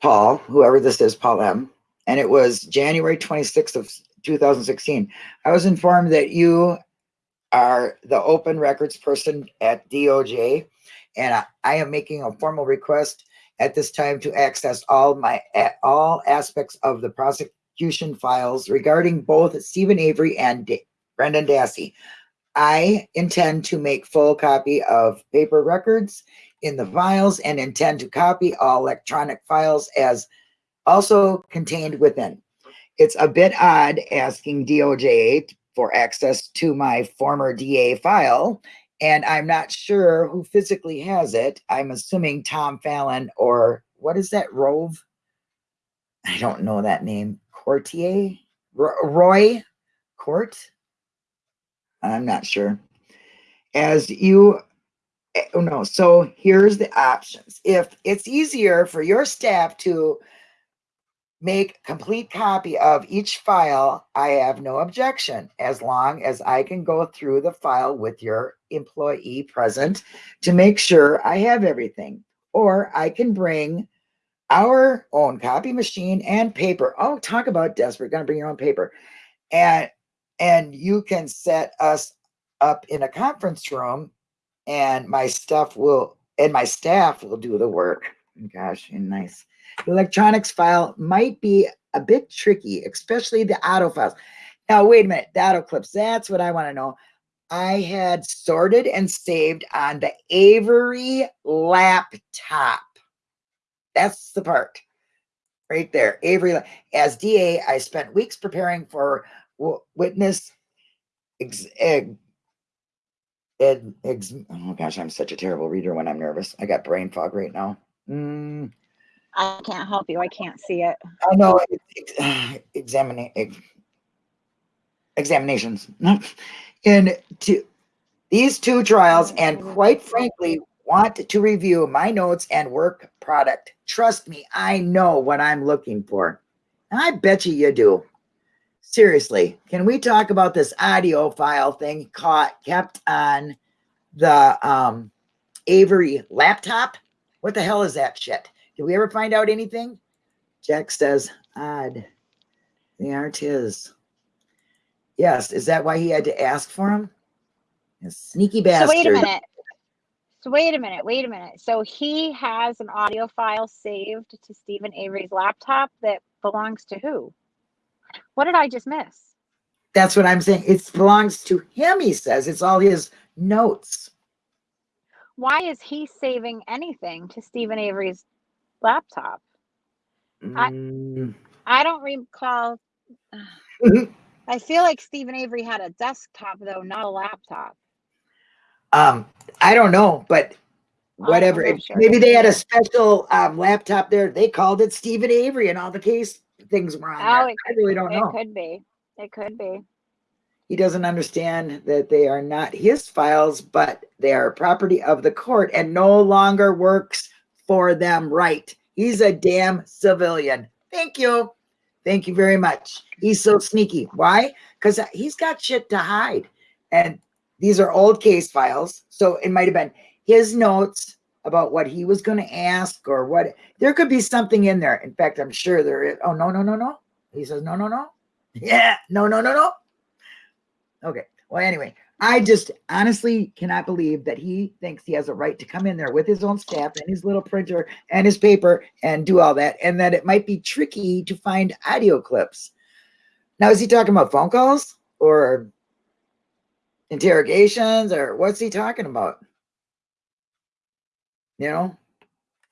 Paul, whoever this is, Paul M., and it was January twenty-sixth of two thousand sixteen. I was informed that you are the open records person at DOJ, and I, I am making a formal request at this time to access all my, all aspects of the prosecution files regarding both Steven Avery and Da- Brendan Dassey. I intend to make full copy of paper records in the files and intend to copy all electronic files as also contained within. It's a bit odd asking DOJ for access to my former DA file, and I'm not sure who physically has it. I'm assuming Tom Fallon or what is that, Rove? I don't know that name. Courtier? Ro- Roy Court? I'm not sure. As you eh, oh no, so here's the options. If it's easier for your staff to make complete copy of each file, I have no objection as long as I can go through the file with your employee present to make sure I have everything. Or I can bring our own copy machine and paper. Oh, talk about desperate, gonna bring your own paper. And and you can set us up in a conference room and my stuff will and my staff will do the work. Gosh, nice. The electronics file might be a bit tricky, especially the auto files. Now, wait a minute, the auto clips, that's what I want to know. I had sorted and saved on the Avery laptop. That's the part right there. Avery, as DA, I spent weeks preparing for witness ex- ed- ex- oh gosh, I'm such a terrible reader when I'm nervous. I got brain fog right now. Mm, I can't help you. I can't see it. I know ex- examining ex- examinations in two, these two trials, and quite frankly, want to review my notes and work product. Trust me, I know what I'm looking for. And I bet you you do. Seriously, can we talk about this audio file thing caught kept on the um Avery laptop? What the hell is that shit? Did we ever find out anything? Jack says, odd. They aren't his. Yes, is that why he had to ask for him? You sneaky So wait a minute. So wait a minute. Wait a minute. So he has an audio file saved to Steven Avery's laptop that belongs to who? What did I just miss? That's what I'm saying. It belongs to him, he says. It's all his notes. Why is he saving anything to Steven Avery's laptop? I- Mm, I don't recall. I feel like Steven Avery had a desktop though, not a laptop. um, I don't know, but whatever. If- sure. Maybe they had a special um, laptop there. They called it Steven Avery and all the case things were on Oh, I really don't It know. It could be. It could be. He doesn't understand that they are not his files, but they are property of the court and no longer works for them right. He's a damn civilian. Thank you. Thank you very much. He's so sneaky. Why? Because he's got shit to hide. And these are old case files. So it might have been his notes about what he was going to ask or what. There could be something in there. In fact, I'm sure there is. Oh, no, no, no, no. He says, no, no, no. Yeah. No, no, no, no. Okay. Well, anyway, I just honestly cannot believe that he thinks he has a right to come in there with his own staff and his little printer and his paper and do all that, and that it might be tricky to find audio clips. Now, is he talking about phone calls or interrogations or what's he talking about? You know,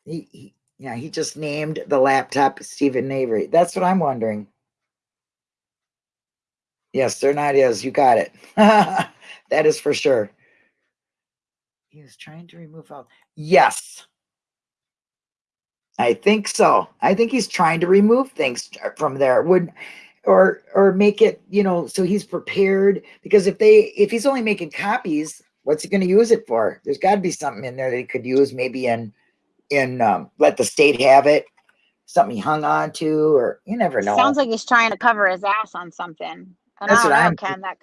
he, he yeah, he just named the laptop Steven Avery. That's what I'm wondering. Yes, not his. You got it. that is for sure. He was trying to remove all. Yes. I think so. I think he's trying to remove things from there. Would or or make it, you know, so he's prepared because if they if he's only making copies, what's he going to use it for? There's got to be something in there that he could use maybe in in um, let the state have it, something he hung on to or you never know. Sounds like he's trying to cover his ass on something. And That's I don't what know, I'm Ken. That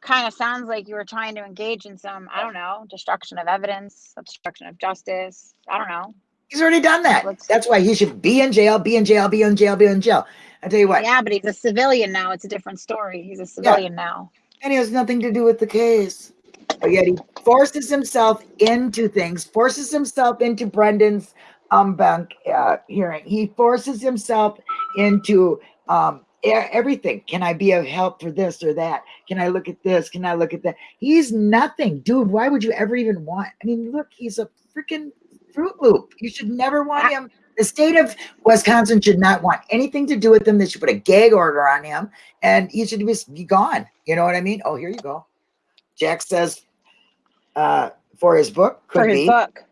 kind of sounds like you were trying to engage in some, I don't know, destruction of evidence, obstruction of justice. I don't know. He's already done that. Let's- That's why he should be in jail, be in jail, be in jail, be in jail. I tell you what, Yeah, but he's a civilian now. It's a different story. He's a civilian now. and he has nothing to do with the case. But yet he forces himself into things, forces himself into Brendan's um banc uh, hearing. He forces himself into um everything. Can I be of help for this or that? Can I look at this? Can I look at that? He's nothing, dude. Why would you ever even want? I mean, look, he's a freaking Fruit Loop. You should never want him. The state of Wisconsin should not want anything to do with him. They should put a gag order on him, and he should be gone. You know what I mean? Oh, here you go. Jack says, uh, for his book, could For his be. book.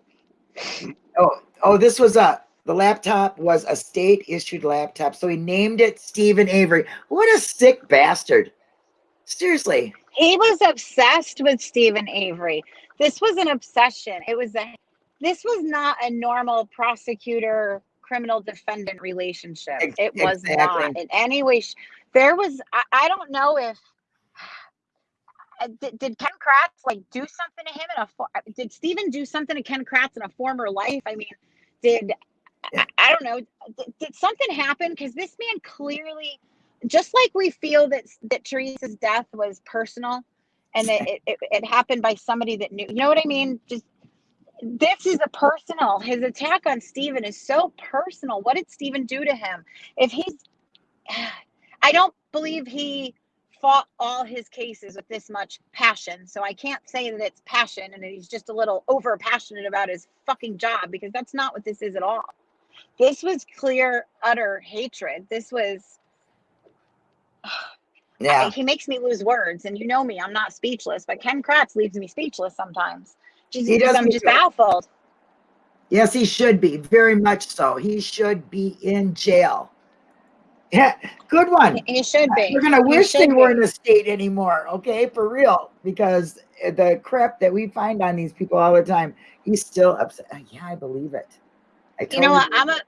Oh, oh, this was a the laptop was a state issued laptop, so he named it Steven Avery. What a sick bastard! Seriously, He was obsessed with Steven Avery. This was an obsession. It was a this was not a normal prosecutor criminal defendant relationship. It was not in any way. There was I, I don't know if uh, did, did Ken Kratz like do something to him in a did Steven do something to Ken Kratz in a former life? I mean, did I, don't know did, did something happen because this man clearly just like we feel that that Teresa's death was personal and that it, it, it happened by somebody that knew you know what I mean just this is a personal his attack on Steven is so personal what did Steven do to him if he's I don't believe he fought all his cases with this much passion. So I can't say that it's passion and that he's just a little over passionate about his fucking job because that's not what this is at all. This was clear, utter hatred. This was, yeah. he makes me lose words. And you know me, I'm not speechless, but Ken Kratz leaves me speechless sometimes. Just He does I'm just baffled. Yes, he should be. Very much so. He should be in jail. Yeah, good one. He should be. We're gonna wish they weren't be. a state anymore, okay? For real, because the crap that we find on these people all the time, he's still upset. Yeah, I believe it. I you know what? I'm a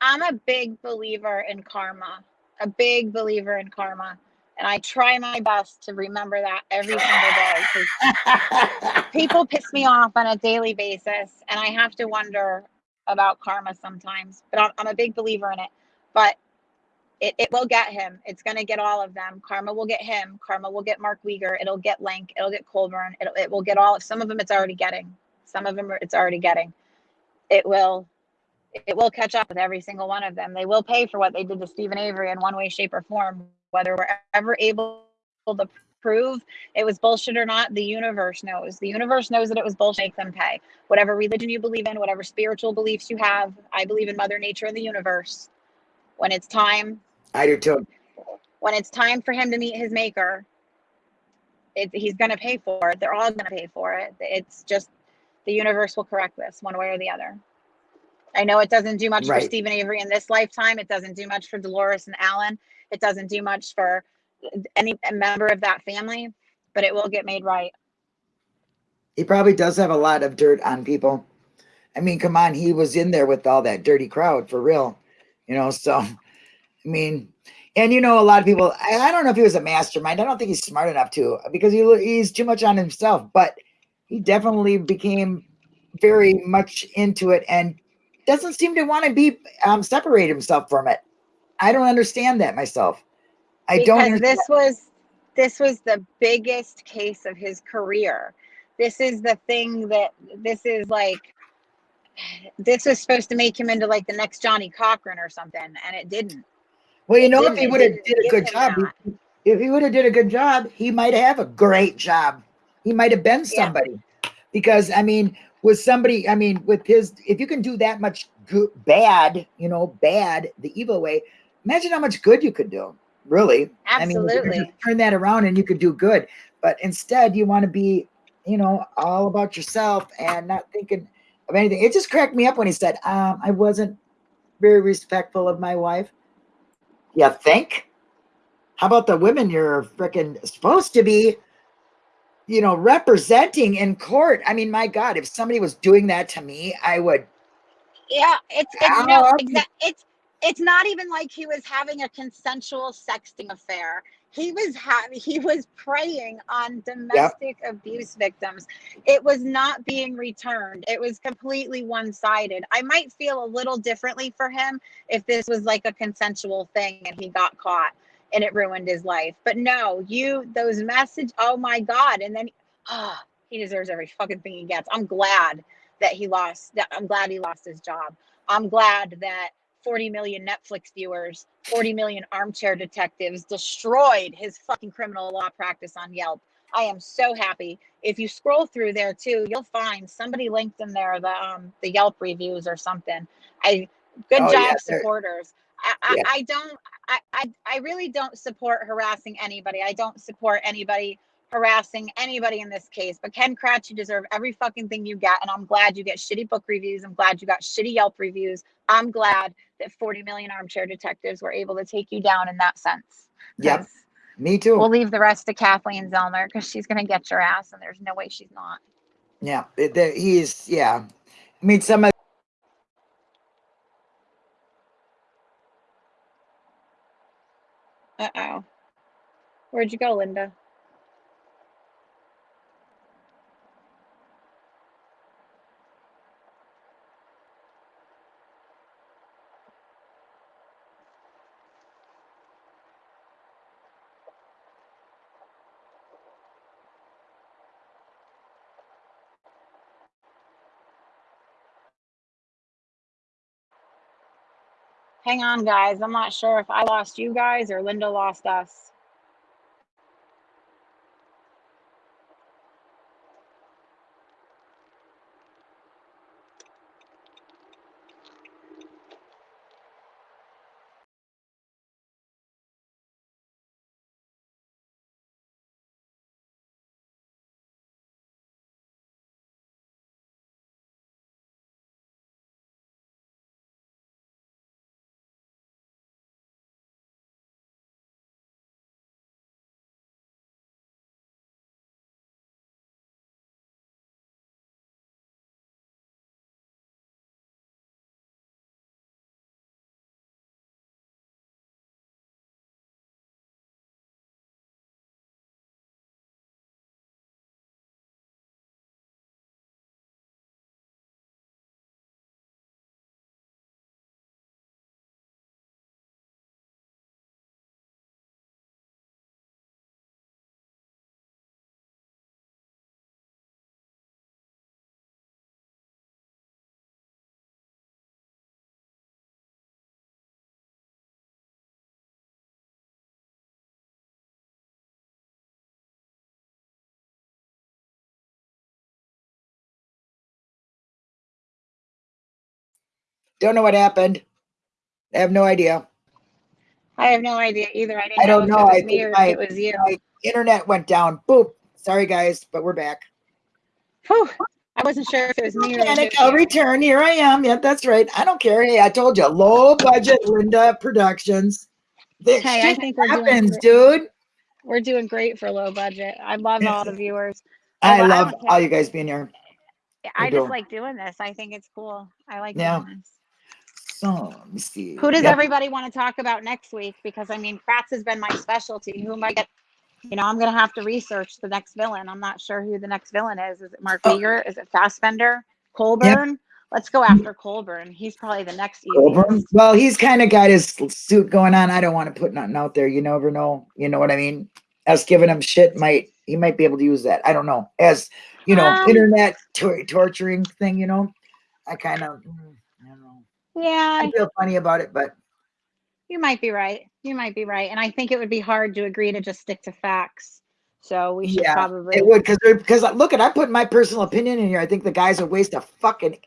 i'm a big believer in karma. A big believer in karma. And i try my best to remember that every single day. people piss me off on a daily basis and i have to wonder about karma sometimes but i'm, I'm a big believer in it. But it, it will get him. It's going to get all of them. Karma will get him. Karma will get mark Wiegert. it'll get Lenk it'll get Colborn. It'll, it will get all of some of them it's already getting. Some of them it's already getting. It will it will catch up with every single one of them. They will pay for what they did to Steven Avery in one way, shape, or form, whether we're ever able to prove it was bullshit or not. The universe knows. The universe knows that it was bullshit. Make them pay. Whatever religion you believe in, whatever spiritual beliefs you have, I believe in Mother Nature and the universe. When it's time, I do too. when it's time for him to meet his maker, it, he's going to pay for it. They're all going to pay for it. It's just the universe will correct this one way or the other. I know it doesn't do much Right. for Steven Avery in this lifetime. It doesn't do much for Dolores and Allan. It doesn't do much for any member of that family, but it will get made right. He probably does have a lot of dirt on people. I mean, come on, he was in there with all that dirty crowd for real, you know. So, I mean, and you know, a lot of people. I, I don't know if he was a mastermind. I don't think he's smart enough to because he he's too much on himself. But he definitely became very much into it and doesn't seem to want to be um, separate himself from it. I don't understand that myself. I don't. because understand- this was this was the biggest case of his career. This is the thing that this is like this was supposed to make him into like the next Johnnie Cochran or something, and it didn't. Well, you It know, if he would have didn't a good job, that. if he would have did a good job, he might have a great job. He might have been Yeah. Because I mean, with somebody, I mean, with his, if you can do that much good, bad, you know, bad, the evil way, imagine how much good you could do. Really, I mean, you Absolutely. turn that around and you could do good. But instead, you want to be, you know, all about yourself and not thinking of anything. It just cracked me up when he said, um, "I wasn't very respectful of my wife." You think? How about the women you're freaking supposed to be, you know, representing in court? I mean, my God, if somebody was doing that to me, I would. Yeah, it's it's no, it's it's not even like he was having a consensual sexting affair. he was having he was preying on domestic abuse victims it was not being returned it was completely one-sided i might feel a little differently for him if this was like a consensual thing and he got caught and it ruined his life but no you those message oh my god and then ah he deserves every fucking thing he gets i'm glad that he lost that i'm glad he lost his job i'm glad that 40 million Netflix viewers, 40 million armchair detectives destroyed his fucking criminal law practice on Yelp. I am so happy. If you scroll through there too, you'll find somebody linked in there the um the Yelp reviews or something. I good Oh, job yeah, supporters. I, I, Yeah. I don't I, I I really don't support harassing anybody. I don't support anybody harassing anybody in this case. But Ken Kratz, you deserve every fucking thing you get. And I'm glad you get shitty book reviews. I'm glad you got shitty Yelp reviews. I'm glad that 40 million armchair detectives were able to take you down in that sense. 'Cause me too. We'll leave the rest to Kathleen Zellner because she's going to get your ass, and there's no way she's not. Yeah, the- he's yeah. I mean, some of Uh oh. Where'd you go, Linda? Hang on, guys. I'm not sure if I lost you guys or Linda lost us. Don't know what happened. I have no idea. I have no idea either. I didn't I don't know, know. if I it was me think or my- if it was you. My internet went down. Boop. Sorry guys, but we're back. Whew. I wasn't sure if it was me or Panic. I'll return. Here I am. Yep, that's right. I don't care. Hey, I told you, low budget Linda Productions. The Hey, I think we're doing happens, dude. We're doing great for low budget. I love all the viewers. I I love all you guys being here. I I just like doing this. I think it's cool. I like Yeah. doing this. So let me see. Who does Yep. everybody want to talk about next week? Because I mean, Kratz has been my specialty. Who am I get? You know, I'm gonna have to research the next villain. I'm not sure who the next villain is. Is it Mark Oh. Wiegert? Is it Fassbender? Colborn? Let's go after Colborn. He's probably the next Colborn? easiest. Well, he's kind of got his suit going on. I don't want to put nothing out there. You never know. You know what I mean? Us giving him shit might he might be able to use that. I don't know. As you know, Um, internet tor- torturing thing. You know, I kind of I don't know. Yeah, I feel funny about it, but you might be right. You might be right. And I think it would be hard to agree to just stick to facts. So we should Yeah, probably it would because because uh, look at I put my personal opinion in here. I think the guy's a waste of fucking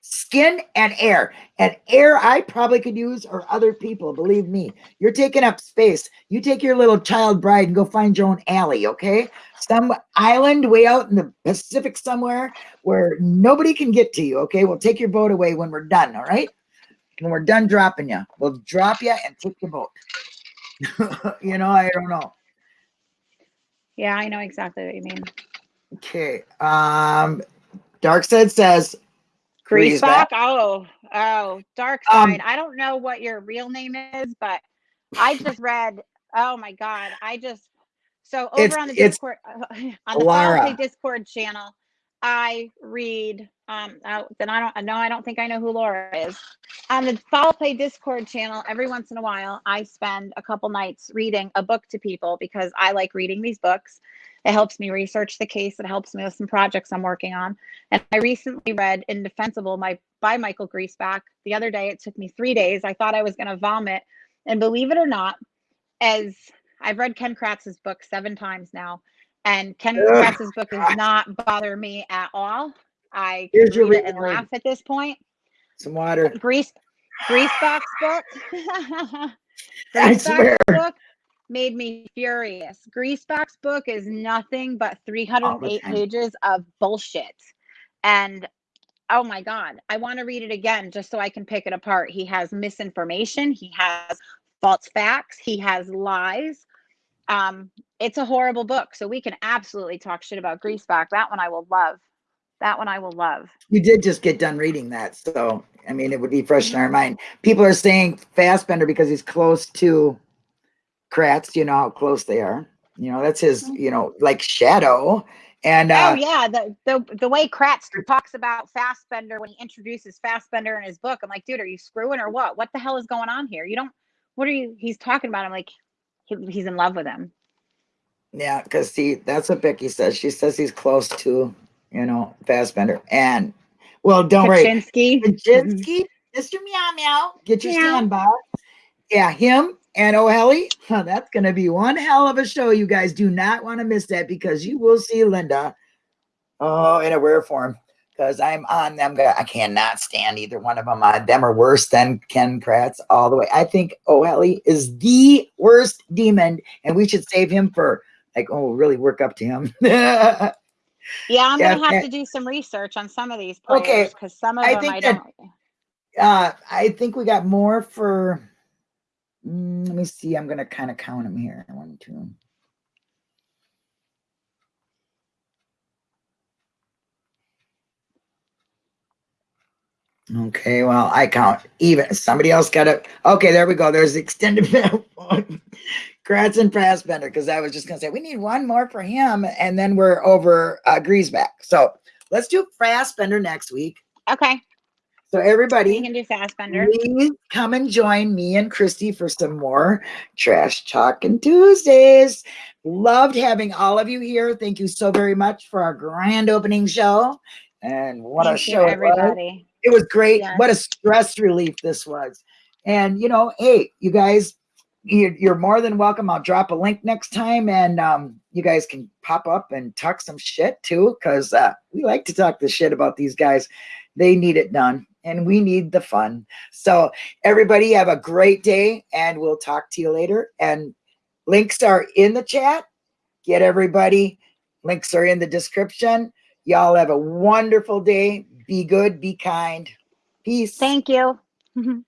skin and air and air I probably could use or other people. Believe me, you're taking up space. You take your little child bride and go find your own alley, okay? Some island way out in the Pacific somewhere where nobody can get to you. Okay, we'll take your boat away when we're done. All right, when we're done dropping you, we'll drop you and take your boat. you know, I don't know. Yeah, I know exactly what you mean. Okay. Um, Dark Side says Griesbach. Griesbach? Oh, oh, Dark Um, Side. I don't know what your real name is, but I just read Oh my god, I just so It's- over on the Discord on the Lara. Follow Discord channel, I read um oh, then I don't know. I don't think I know who Laura is. On the Follow Play Discord channel, every once in a while I spend a couple nights reading a book to people because I like reading these books. It helps me research the case, it helps me with some projects I'm working on. And I recently read Indefensible my by Michael Griesbach. The other day it took me 3 days. I thought I was going to vomit. And believe it or not, as I've read Ken Kratz's book seven times now, and Ken Ugh, book does not bother me at all. I Here's can your read it and laugh at this point. Some water. Grease, Griesbach book. Griesbach book made me furious. Griesbach book is nothing but 308 time. pages of bullshit. And oh my God, I want to read it again just so I can pick it apart. He has misinformation, he has false facts, he has lies. Um, it's a horrible book. So we can absolutely talk shit about Griesbach. That one I will love. That one I will love. We did just get done reading that, so I mean, it would be fresh in our mind. People are saying Fassbender because he's close to Kratz. You know how close they are. You know that's his. You know, like shadow. And oh uh, yeah, the the the way Kratz talks about Fassbender when he introduces Fassbender in his book, I'm like, dude, are you screwing or what? What the hell is going on here? You don't. What are you? He's talking about. I'm like, he, he's in love with him. yeah, because see, that's what Becky says. She says he's close to, you know, Fassbender. And well, don't worry, Kachinsky. Kachinsky, mm-hmm. Mr. Meow Meow, get your Meow. stand by. Yeah, him and O'Kelly. Huh, that's going to be one hell of a show. You guys do not want to miss that because you will see Linda, oh, in a rare form. Because I'm on them. I cannot stand either one of them. Uh, them are worse than Ken Kratz all the way. I think O'Kelly is the worst demon, and we should save him for like, oh, really work up to him. Yeah, I'm Yeah, gonna have to do some research on some of these Okay, players because some of I them think I that- don't. uh i think we got more for mm, let me see i'm gonna kind of count them here one two okay well i count even somebody else got it okay there we go there's the extended Kratz and Fassbender, because I was just gonna say we need one more for him, and then we're over uh Griesbach. So let's do Fassbender next week. Okay, So everybody, we can do Fassbender. Please come and join me and Christy for some more Trash Talking Tuesdays. Loved having all of you here. Thank you so very much for our grand opening show. And what a Thank you, show was. everybody. It was great. Yes. What a stress relief this was. And you know, hey, you guys, you- you're more than welcome. I'll drop a link next time, and um, you guys can pop up and talk some shit too, because uh, we like to talk the shit about these guys. They need it done, and we need the fun. So, everybody, have a great day, and we'll talk to you later. And links are in the chat. Get everybody. Links are in the description. Y'all have a wonderful day. Be good. Be kind. Peace. Thank you.